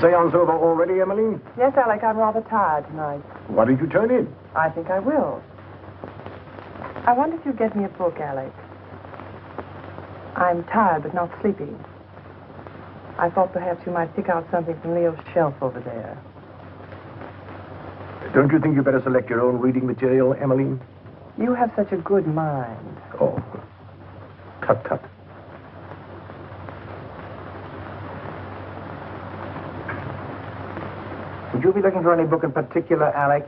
[SPEAKER 13] Seance over already, Emmeline?
[SPEAKER 12] Yes, Alec, I'm rather tired tonight.
[SPEAKER 13] Why did you turn in?
[SPEAKER 12] I think I will. I wonder if you'd get me a book, Alec. I'm tired but not sleepy. I thought perhaps you might pick out something from Leo's shelf over there.
[SPEAKER 13] Don't you think you'd better select your own reading material, Emmeline?
[SPEAKER 12] You have such a good mind.
[SPEAKER 13] Oh. Tut tut.
[SPEAKER 11] Would you be looking for any book in particular, Alec?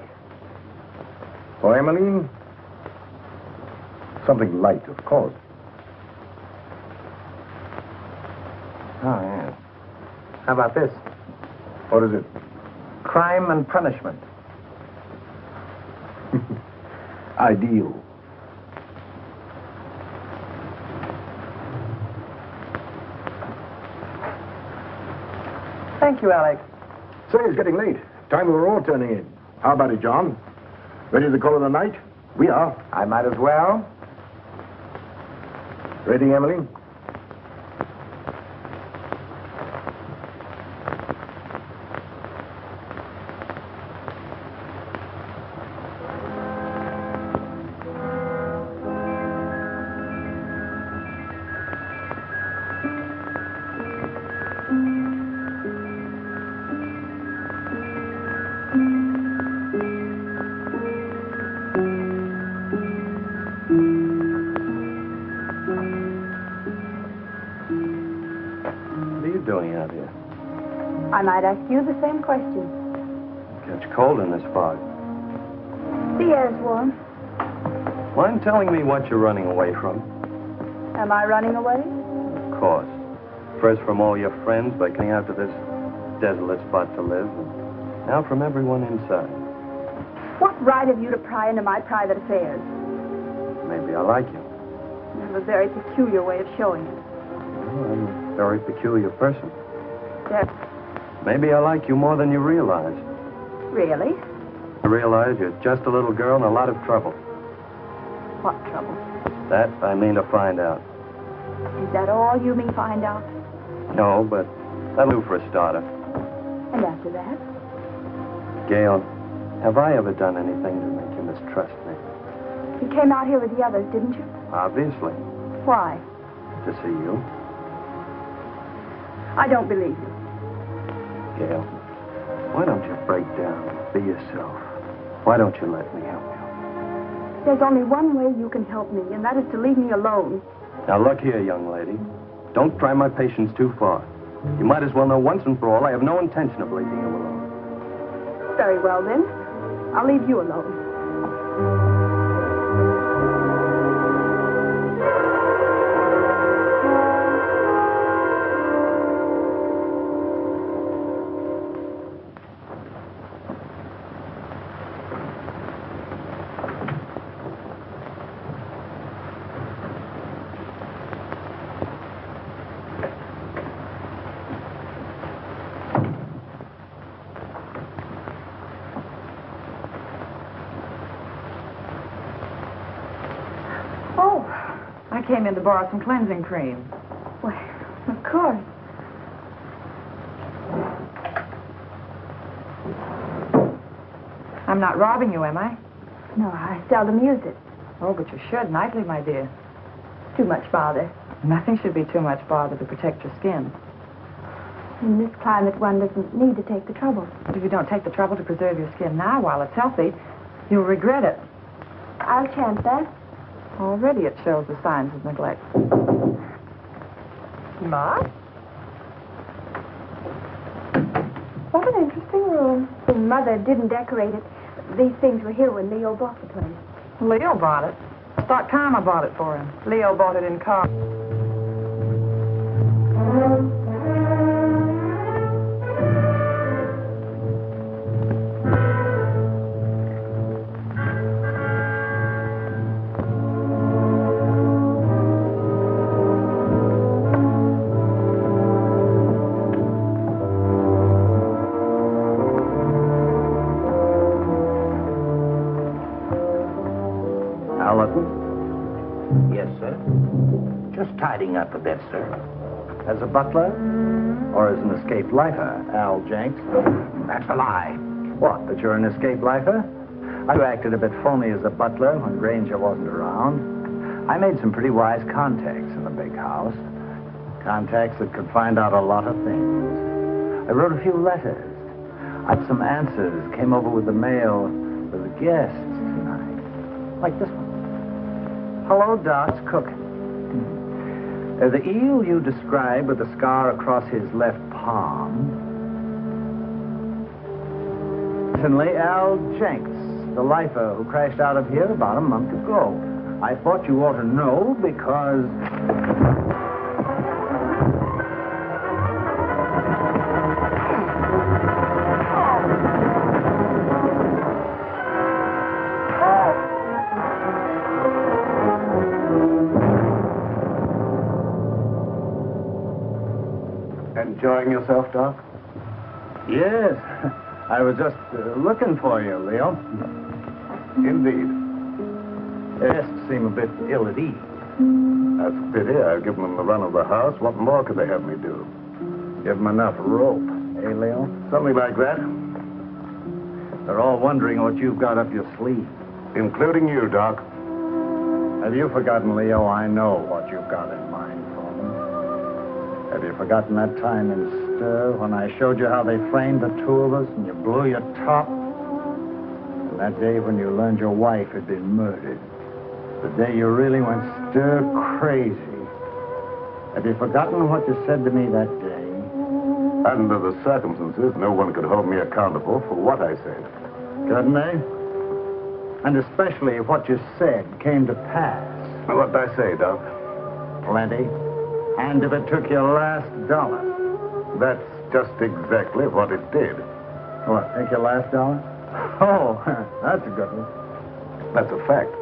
[SPEAKER 13] For Emmeline? Something light, of course.
[SPEAKER 11] Oh, yes. How about this?
[SPEAKER 13] What is it?
[SPEAKER 11] Crime and Punishment.
[SPEAKER 13] Ideal.
[SPEAKER 12] Thank you, Alec.
[SPEAKER 13] Say, it's getting late. Time we were all turning in. How about it, John? Ready to call it a night? We are.
[SPEAKER 11] I might as well.
[SPEAKER 13] Ready, Emily?
[SPEAKER 16] Telling me what you're running away from?
[SPEAKER 10] Am I running away?
[SPEAKER 16] Of course. First from all your friends by coming out to this desolate spot to live, and now from everyone inside.
[SPEAKER 10] What right have you to pry into my private affairs?
[SPEAKER 16] Maybe I like you.
[SPEAKER 10] You have a very peculiar way of showing it.
[SPEAKER 16] Well, I'm a very peculiar person.
[SPEAKER 10] There.
[SPEAKER 16] Maybe I like you more than you realize.
[SPEAKER 10] Really?
[SPEAKER 16] I realize you're just a little girl in a lot of trouble. That I mean to find out.
[SPEAKER 10] Is that all you mean find out?
[SPEAKER 16] No, but that'll do for a starter.
[SPEAKER 10] And after that?
[SPEAKER 16] Gail, have I ever done anything to make you mistrust me?
[SPEAKER 10] You came out here with the others, didn't you?
[SPEAKER 16] Obviously.
[SPEAKER 10] Why?
[SPEAKER 16] To see you.
[SPEAKER 10] I don't believe you.
[SPEAKER 16] Gail, why don't you break down? Be yourself. Why don't you let me help you?
[SPEAKER 10] There's only one way you can help me, and that is to leave me alone.
[SPEAKER 16] Now, look here, young lady. Don't try my patience too far. You might as well know once and for all I have no intention of leaving you alone.
[SPEAKER 10] Very well, then. I'll leave you alone.
[SPEAKER 14] Came in to borrow some cleansing cream.
[SPEAKER 10] Why, of course.
[SPEAKER 14] I'm not robbing you, am I?
[SPEAKER 10] No, I seldom use it.
[SPEAKER 14] Oh, but you should nightly, my dear.
[SPEAKER 10] Too much bother.
[SPEAKER 14] Nothing should be too much bother to protect your skin.
[SPEAKER 10] In this climate, one doesn't need to take the trouble.
[SPEAKER 14] But if you don't take the trouble to preserve your skin now while it's healthy, you'll regret it.
[SPEAKER 10] I'll chance that.
[SPEAKER 14] Already it shows the signs of neglect.
[SPEAKER 12] Ma? What an interesting room.
[SPEAKER 10] Mother didn't decorate it. These things were here when Leo bought the place.
[SPEAKER 14] Leo bought it. I thought Karma bought it for him.
[SPEAKER 12] Leo bought it in car.
[SPEAKER 11] As a butler? Or as an escaped lifer, Al Jenks? That's a lie. What, that you're an escaped lifer? I acted a bit phony as a butler when Granger wasn't around. I made some pretty wise contacts in the big house. Contacts that could find out a lot of things. I wrote a few letters. I had some answers. Came over with the mail for the guests tonight. Like this one. Hello, Doc's cooking. Uh, the eel you described with the scar across his left palm. Certainly Al Jenks, the lifer who crashed out of here about a month ago. I thought you ought to know because.
[SPEAKER 9] Enjoying yourself, Doc?
[SPEAKER 11] Yes. I was just uh, looking for you, Leo.
[SPEAKER 9] Indeed.
[SPEAKER 11] Guests seem a bit ill at ease.
[SPEAKER 9] That's a pity. I've given them the run of the house. What more could they have me do?
[SPEAKER 11] Give them enough rope, eh, Leo?
[SPEAKER 9] Something like that.
[SPEAKER 11] They're all wondering what you've got up your sleeve.
[SPEAKER 9] Including you, Doc.
[SPEAKER 11] Have you forgotten, Leo? I know what you've got in mind for them. Have you forgotten that time in Stir when I showed you how they framed the two of us and you blew your top? And that day when you learned your wife had been murdered. The day you really went stir crazy. Have you forgotten what you said to me that day?
[SPEAKER 9] Under the circumstances, no one could hold me accountable for what I said.
[SPEAKER 11] Couldn't they? And especially if what you said came to pass.
[SPEAKER 9] What did I say, Doc?
[SPEAKER 11] Plenty. And if it took your last dollar.
[SPEAKER 9] That's just exactly what it did.
[SPEAKER 11] What, take your last dollar? Oh, that's a good one.
[SPEAKER 9] That's a fact.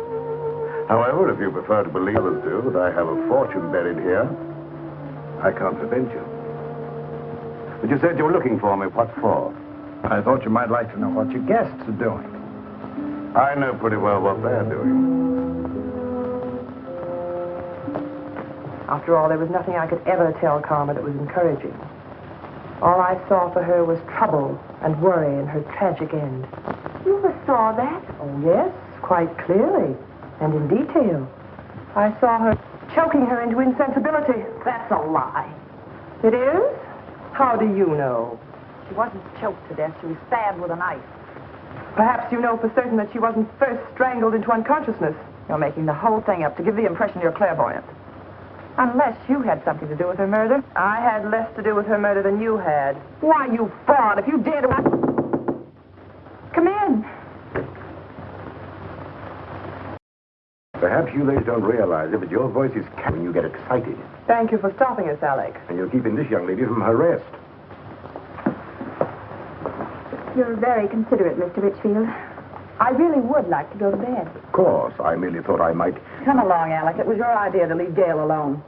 [SPEAKER 9] However, if you prefer to believe others do that I have a fortune buried here, I can't prevent you. But you said you were looking for me. What for?
[SPEAKER 11] I thought you might like to know what your guests are doing.
[SPEAKER 9] I know pretty well what they're doing.
[SPEAKER 12] After all, there was nothing I could ever tell Karma that was encouraging. All I saw for her was trouble and worry and her tragic end.
[SPEAKER 6] You saw that?
[SPEAKER 12] Oh, yes, quite clearly and in detail. I saw her choking her into insensibility.
[SPEAKER 14] That's a lie.
[SPEAKER 12] It is? How do you know?
[SPEAKER 14] She wasn't choked to death. She was stabbed with a knife.
[SPEAKER 12] Perhaps you know for certain that she wasn't first strangled into unconsciousness.
[SPEAKER 14] You're making the whole thing up to give the impression you're clairvoyant. Unless you had something to do with her murder.
[SPEAKER 12] I had less to do with her murder than you had.
[SPEAKER 14] Why, you fraud, if you dare to...
[SPEAKER 12] Come in.
[SPEAKER 9] Perhaps you ladies don't realize it, but your voice is cat when you get excited.
[SPEAKER 12] Thank you for stopping us, Alec.
[SPEAKER 9] And you're keeping this young lady from her rest.
[SPEAKER 10] You're very considerate, Mr. Richfield. I really would like to go to bed.
[SPEAKER 9] Of course, I merely thought I might.
[SPEAKER 14] Come along, Alec. It was your idea to leave Gail alone.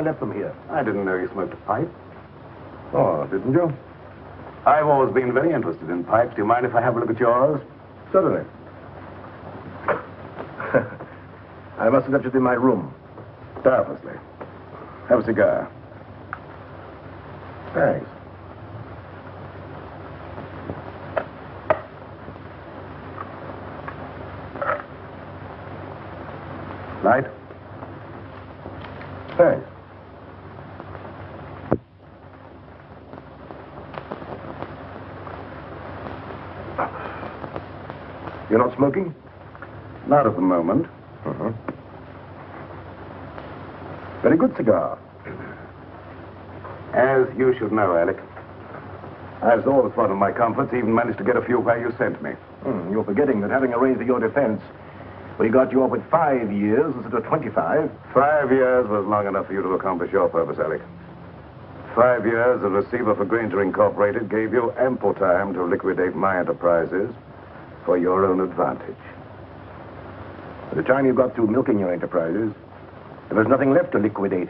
[SPEAKER 13] I left them here.
[SPEAKER 9] I didn't know you smoked a pipe. Oh, didn't you? I've always been very interested in pipes. Do you mind if I have a look at yours?
[SPEAKER 13] Certainly. I must have left it in my room.
[SPEAKER 9] Doubtlessly. Have a cigar.
[SPEAKER 13] Thanks.
[SPEAKER 9] Light?
[SPEAKER 13] Thanks. You're not smoking?
[SPEAKER 9] Not at the moment.
[SPEAKER 13] Uh-huh. Very good cigar.
[SPEAKER 9] As you should know, Alec. I've always thought of my comforts, even managed to get a few where you sent me.
[SPEAKER 13] Hmm, you're forgetting that having arranged for your defense, we got you off with five years instead of 25.
[SPEAKER 9] Five years was long enough for you to accomplish your purpose, Alec. Five years as receiver for Granger Incorporated gave you ample time to liquidate my enterprises for your own advantage.
[SPEAKER 13] By the time you got through milking your enterprises, there was nothing left to liquidate.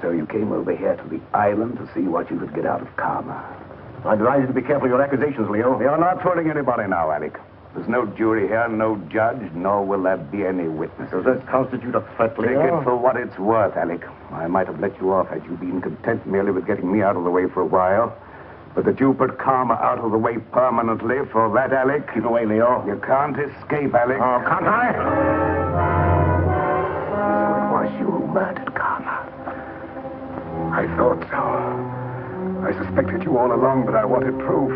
[SPEAKER 9] So you came over here to the island to see what you could get out of Karma.
[SPEAKER 13] I advise you to be careful of your accusations, Leo.
[SPEAKER 9] You're not fooling anybody now, Alec. There's no jury here, no judge, nor will there be any witnesses.
[SPEAKER 13] Does that constitute a threat,
[SPEAKER 9] Take
[SPEAKER 13] Leo?
[SPEAKER 9] it for what it's worth, Alec. I might have let you off had you been content merely with getting me out of the way for a while. But that you put Karma out of the way permanently, for that, Alec...
[SPEAKER 13] Keep away, Leo.
[SPEAKER 9] You can't escape, Alec.
[SPEAKER 13] Oh, can't I?
[SPEAKER 9] So it was you who murdered Karma.
[SPEAKER 13] I thought so. I suspected you all along, but I wanted proof.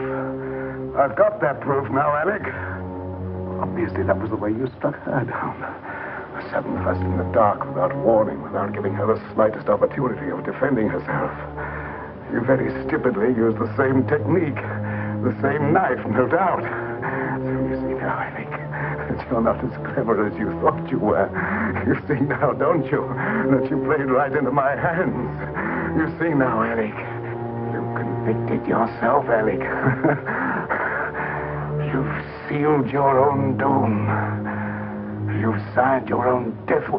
[SPEAKER 9] I've got that proof now, Alec. Obviously, that was the way you struck her down.
[SPEAKER 13] A sudden thrust in the dark, without warning, without giving her the slightest opportunity of defending herself.
[SPEAKER 9] You very stupidly used the same technique. The same knife, no doubt. So you see now, Alec, that you're not as clever as you thought you were. You see now, don't you, that you played right into my hands. You see now, Alec. You convicted yourself, Alec. You've sealed your own doom. You've signed your own death.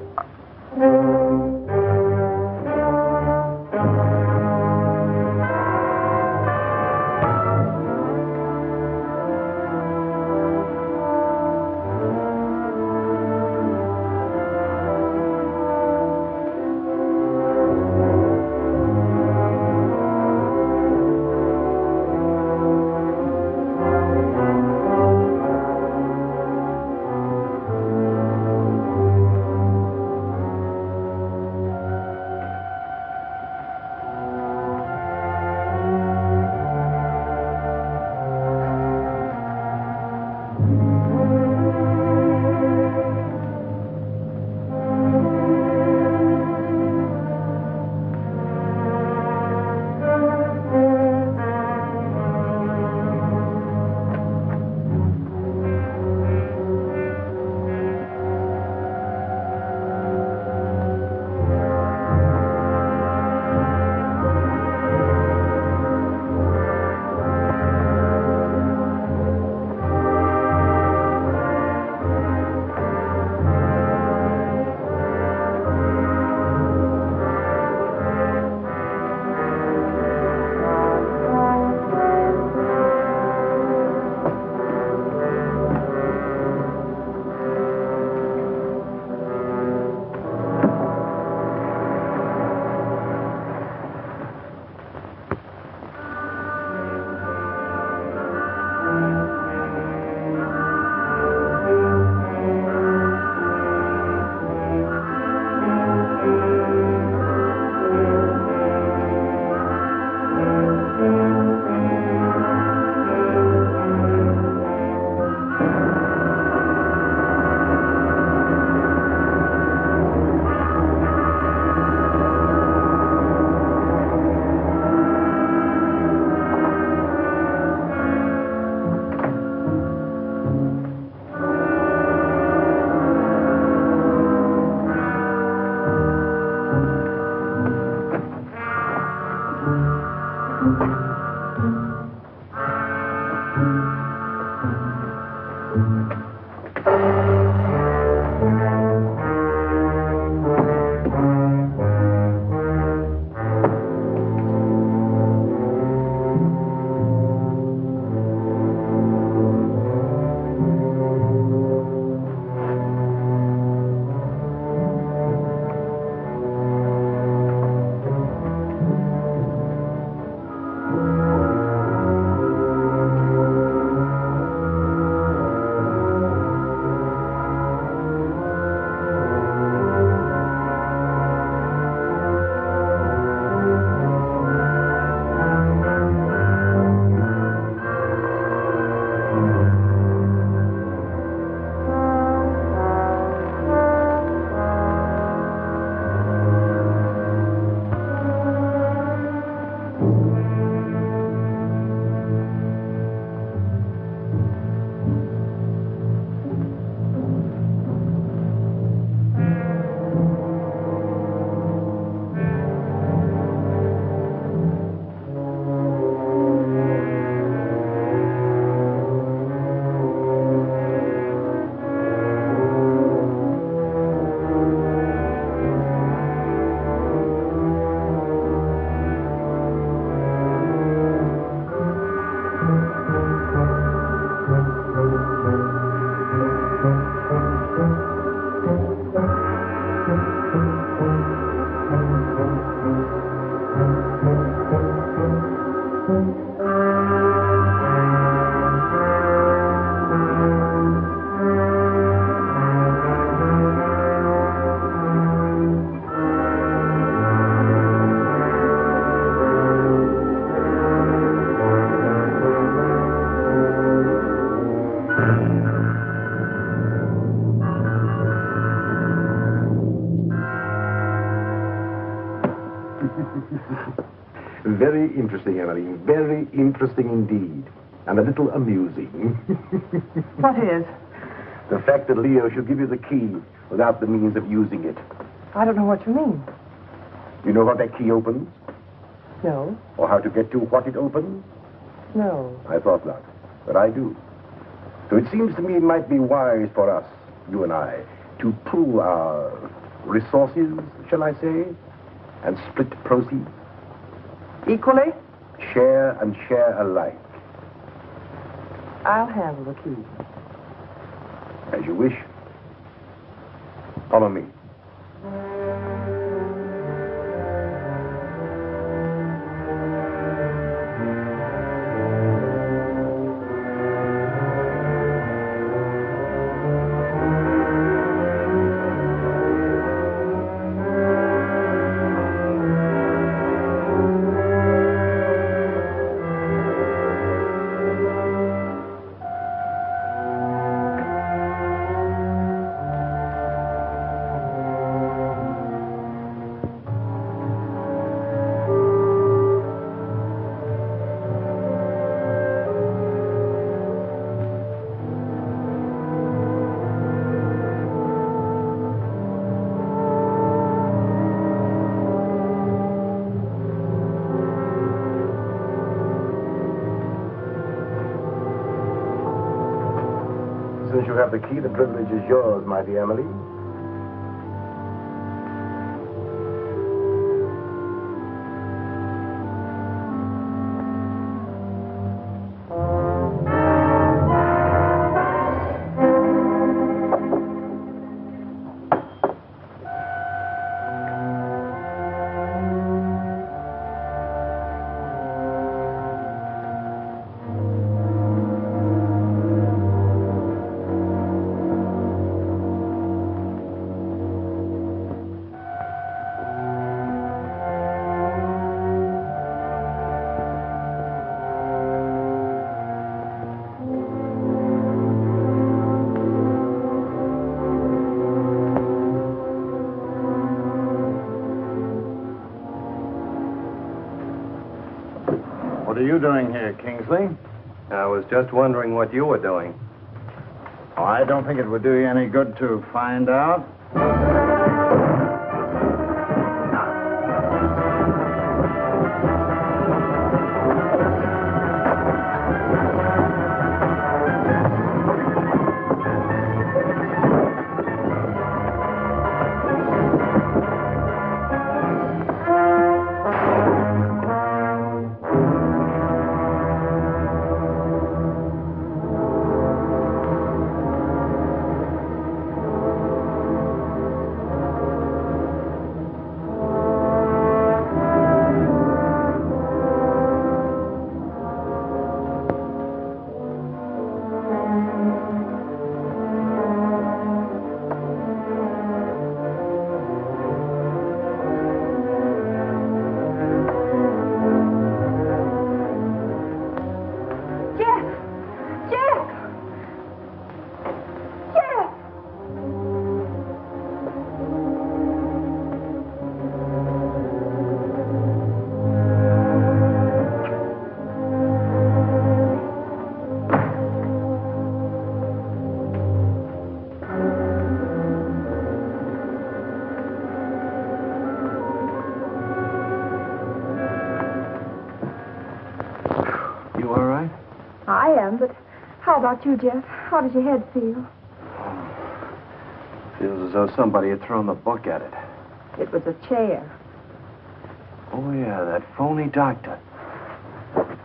[SPEAKER 13] Interesting indeed. And a little amusing.
[SPEAKER 12] What is?
[SPEAKER 13] the fact that Leo should give you the key without the means of using it.
[SPEAKER 12] I don't know what you mean.
[SPEAKER 13] You know what that key opens?
[SPEAKER 12] No,
[SPEAKER 13] Or how to get to what it opens?
[SPEAKER 12] no.
[SPEAKER 13] I thought not. But I do. So it seems to me it might be wise for us, you and I, to pool our resources, shall I say, and split proceeds.
[SPEAKER 12] Equally?
[SPEAKER 13] Share and share alike,
[SPEAKER 12] I'll handle the key.
[SPEAKER 13] as you wish. Follow me. The key, the privilege is yours, my
[SPEAKER 11] dear Emily. You doing here, Kingsley?
[SPEAKER 16] I was just wondering what you were doing.
[SPEAKER 11] Oh, I don't think it would do you any good to find out.
[SPEAKER 10] About you, Jeff? How does your head feel?
[SPEAKER 16] Feels as though somebody had thrown the book at it.
[SPEAKER 10] It was a chair.
[SPEAKER 16] Oh, yeah, that phony doctor.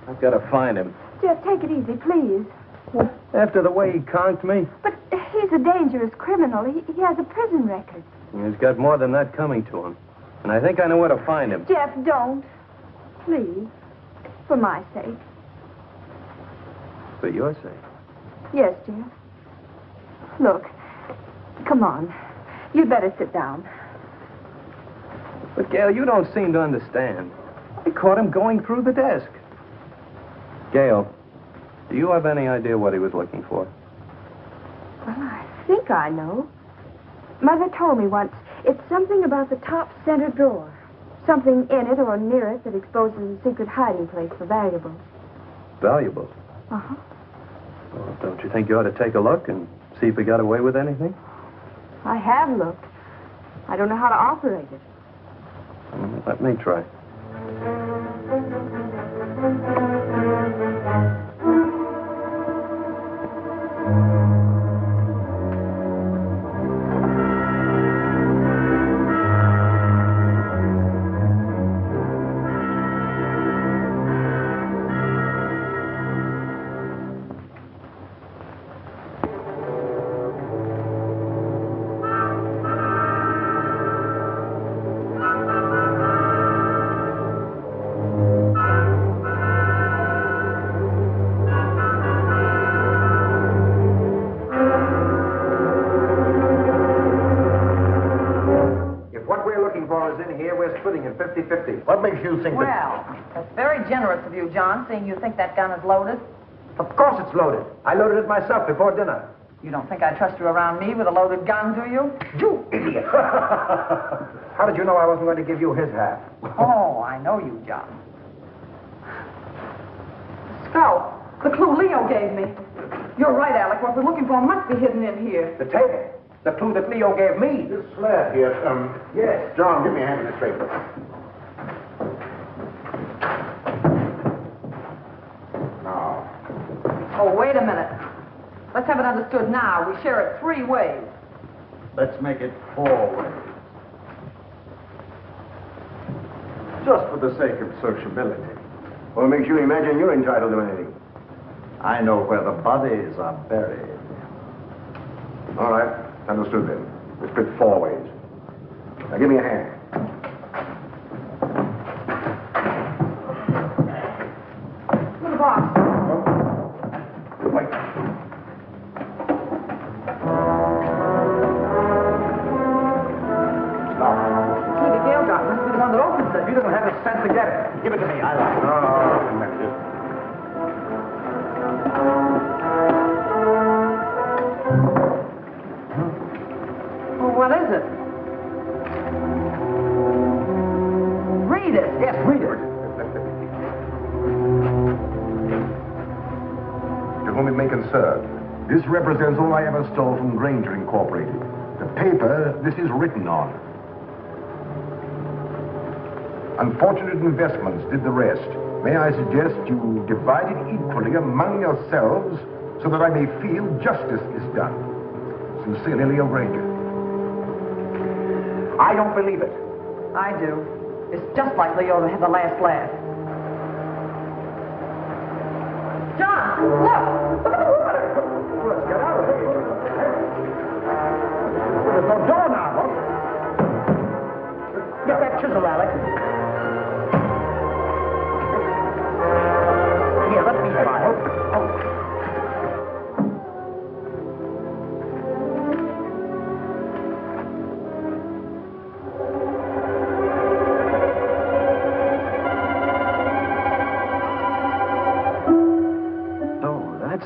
[SPEAKER 16] I've got to find him.
[SPEAKER 10] Jeff, take it easy, please.
[SPEAKER 16] After the way he conked me,
[SPEAKER 10] But he's a dangerous criminal. He, he has a prison record.
[SPEAKER 16] he's got more than that coming to him. And I think I know where to find him.
[SPEAKER 10] Jeff, don't. Please. For my sake.
[SPEAKER 16] For your sake.
[SPEAKER 10] Yes, Jeff. Look, come on. You'd better sit down.
[SPEAKER 16] But, Gail, you don't seem to understand. I caught him going through the desk. Gail, do you have any idea what he was looking for?
[SPEAKER 10] Well, I think I know. Mother told me once it's something about the top center drawer. Something in it or near it that exposes a secret hiding place for valuables.
[SPEAKER 16] Valuables?
[SPEAKER 10] Uh-huh.
[SPEAKER 16] Well, don't you think you ought to take a look and see if we got away with anything?
[SPEAKER 10] I have looked. I don't know how to operate it.
[SPEAKER 16] Let me try.
[SPEAKER 14] Generous of you, John, seeing you think that gun is loaded.
[SPEAKER 13] Of course it's loaded. I loaded it myself before dinner.
[SPEAKER 14] You don't think I trust you around me with a loaded gun, do you?
[SPEAKER 13] You idiot! How did you know I wasn't going to give you his half?
[SPEAKER 14] Oh, I know you, John. Scout, the clue Leo gave me. You're right, Alec. What we're looking for must be hidden in here.
[SPEAKER 13] The table. The clue that Leo gave me.
[SPEAKER 11] This slab here, um,
[SPEAKER 13] Yes.
[SPEAKER 11] John, give me a hand with this paper.
[SPEAKER 14] Oh, wait a minute. Let's have it understood now. We share it three ways.
[SPEAKER 11] let's make it four ways. Just for the sake of sociability.
[SPEAKER 13] What makes you imagine you're entitled to anything?
[SPEAKER 11] I know where the bodies are buried.
[SPEAKER 13] All right. Understood then. We split four ways. Now give me a hand. Doesn't have the sense to get it. Give it to me. I like it. No, no, no.
[SPEAKER 14] Well, what is it? Read it.
[SPEAKER 13] Yes, read it. To whom it may concern, this represents all I ever stole from Granger Incorporated. The paper this is written on. Unfortunate investments did the rest. May I suggest you divide it equally among yourselves so that I may feel justice is done. Sincerely, Leo Granger. I don't believe it.
[SPEAKER 14] I do. It's just like Leo to have the last laugh. John, look! Look at the water!
[SPEAKER 13] Let's get out of here. There's no door now.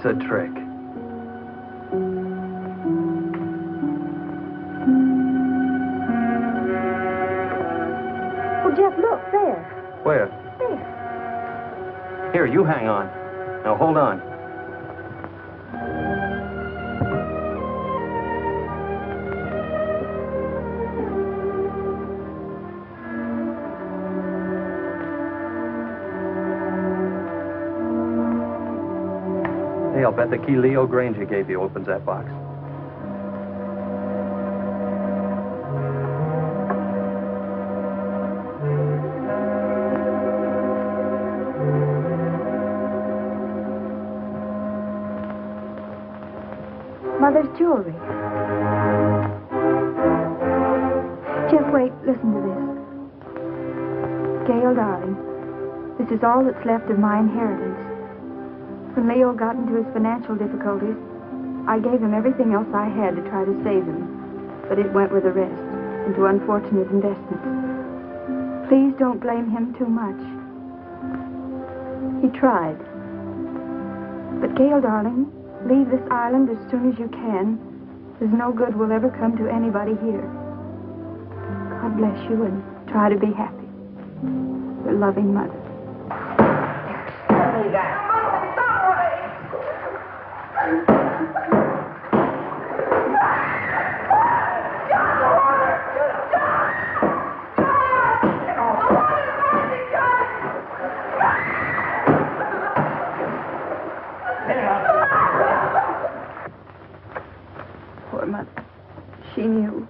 [SPEAKER 16] That's a trick.
[SPEAKER 10] Oh, Jeff, look, there.
[SPEAKER 16] Where?
[SPEAKER 10] There.
[SPEAKER 16] Here, you hang on. Now hold on. Hey, the key Leo Granger gave you opens that box.
[SPEAKER 10] Mother's jewelry. Jeff, wait, listen to this. Gail, darling, this is all that's left of my inheritance. When Leo got into his financial difficulties, I gave him everything else I had to try to save him, but it went with the rest into unfortunate investments. Please don't blame him too much. He tried. But Gail, darling, leave this island as soon as you can. There's no good will ever come to anybody here. God bless you and try to be happy. Your loving mother. Poor mother. She knew.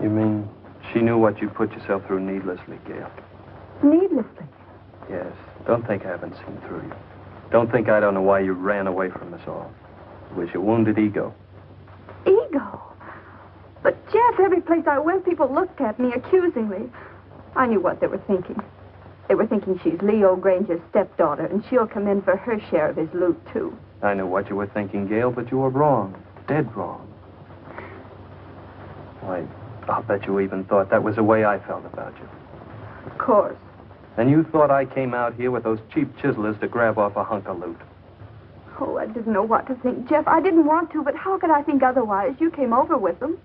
[SPEAKER 16] You mean she knew what you put yourself through needlessly, Gail?
[SPEAKER 10] Needlessly.
[SPEAKER 16] Yes. Don't think I haven't seen through you. Don't think I don't know why you ran away from us all. It was your wounded ego.
[SPEAKER 10] Ego. But, Jeff, every place I went, people looked at me accusingly. I knew what they were thinking. They were thinking she's Leo Granger's stepdaughter, and she'll come in for her share of his loot, too.
[SPEAKER 16] I knew what you were thinking, Gail, but you were wrong. Dead wrong. Why, I'll bet you even thought that was the way I felt about you.
[SPEAKER 10] Of course.
[SPEAKER 16] And you thought I came out here with those cheap chiselers to grab off a hunk of loot.
[SPEAKER 10] Oh, I didn't know what to think, Jeff. I didn't want to, but how could I think otherwise? You came over with them.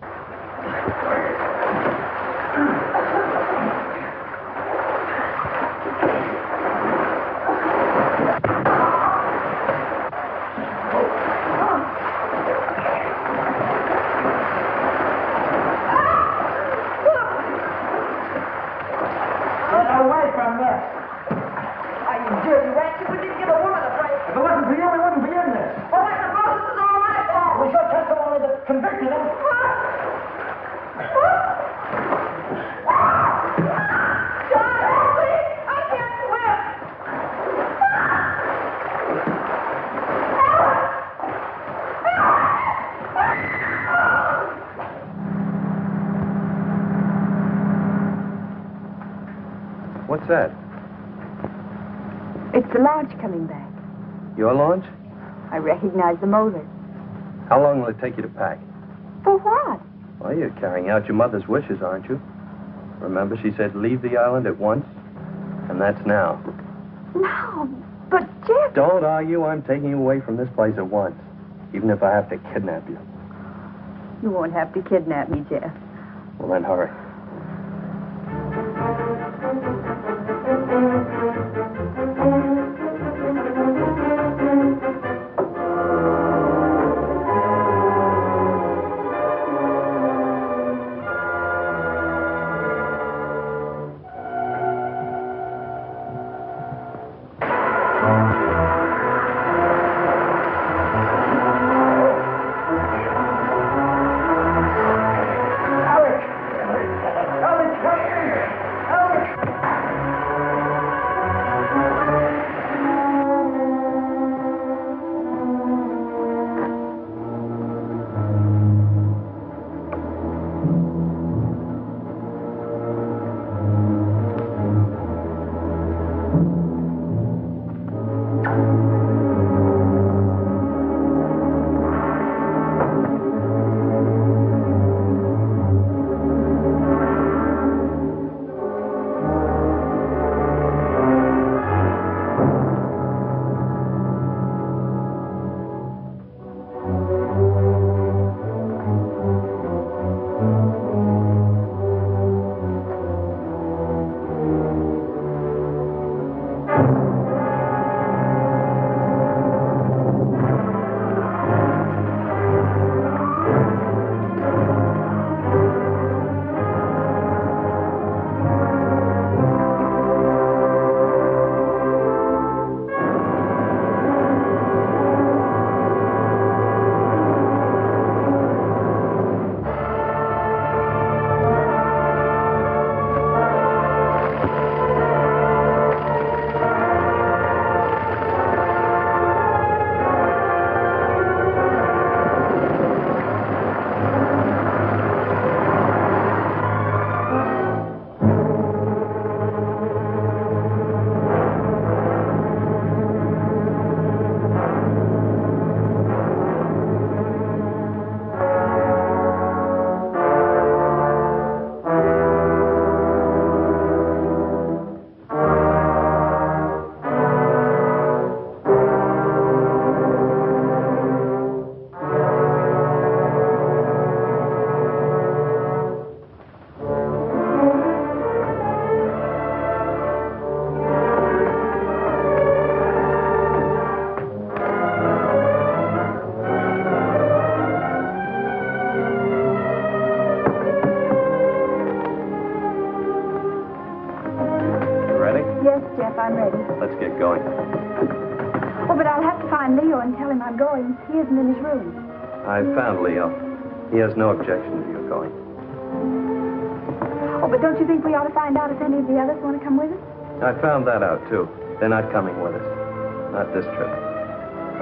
[SPEAKER 17] Get away from this. Are you dirty rat? You didn't give a woman a break. If it wasn't for you, we wouldn't be in this. Well, I suppose this is all my fault. We should catch the only that convicted him.
[SPEAKER 16] What's that?
[SPEAKER 10] It's the launch coming back.
[SPEAKER 16] Your launch?
[SPEAKER 10] I recognize the.
[SPEAKER 16] How long will it take you to pack?
[SPEAKER 10] For what?
[SPEAKER 16] Well, you're carrying out your mother's wishes, aren't you? Remember, she said leave the island at once? And that's now.
[SPEAKER 10] No, but Jeff.
[SPEAKER 16] Don't argue. I'm taking you away from this place at once. Even if I have to kidnap you.
[SPEAKER 10] You won't have to kidnap me, Jeff.
[SPEAKER 16] Well, then hurry.
[SPEAKER 10] I'm ready.
[SPEAKER 16] Let's get going.
[SPEAKER 10] Oh, but I'll have to find Leo and tell him I'm going. He isn't in his room.
[SPEAKER 16] I found Leo. He has no objection to your going.
[SPEAKER 10] Oh, but don't you think we ought to find out if any of the others want to come with us?
[SPEAKER 16] I found that out, too. They're not coming with us. Not this trip.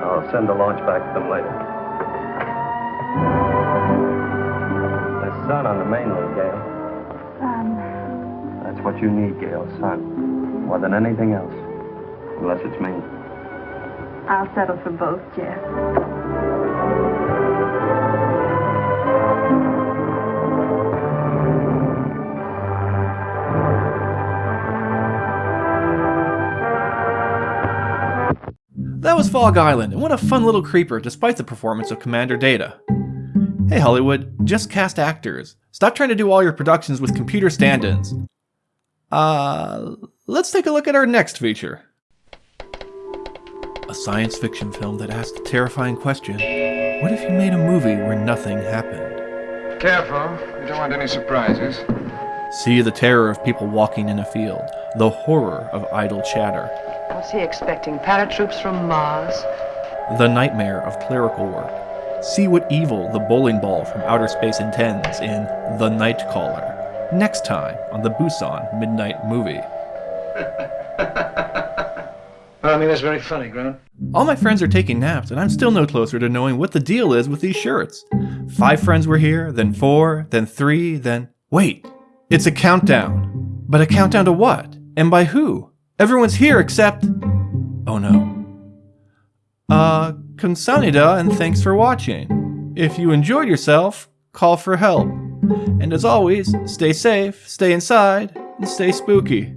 [SPEAKER 16] I'll send the launch back to them later. There's sun on the mainland, Gail.
[SPEAKER 10] Um,
[SPEAKER 16] That's what you need, Gail. Sun. More than anything else. Unless it's me.
[SPEAKER 10] I'll settle for both, Jeff.
[SPEAKER 1] That was Fog Island, and what a fun little creeper despite the performance of Commander Data. Hey Hollywood, just cast actors. Stop trying to do all your productions with computer stand-ins. Uh, let's take a look at our next feature. A science fiction film that asks the terrifying question, what if you made a movie where nothing happened?
[SPEAKER 2] Careful. You don't want any surprises.
[SPEAKER 1] See the terror of people walking in a field, the horror of idle chatter,
[SPEAKER 12] Was he expecting paratroops from Mars?
[SPEAKER 1] the nightmare of clerical work. See what evil the bowling ball from outer space intends in The Night Caller. Next time on the Busan Midnight Movie.
[SPEAKER 2] I mean, that's very funny, Grant.
[SPEAKER 1] All my friends are taking naps, and I'm still no closer to knowing what the deal is with these shirts. Five friends were here, then four, then three, then. Wait! It's a countdown. But a countdown to what? And by who? Everyone's here except. Oh no. Uh, Konsanida, and thanks for watching. If you enjoyed yourself, call for help. And as always, stay safe, stay inside, and stay spooky.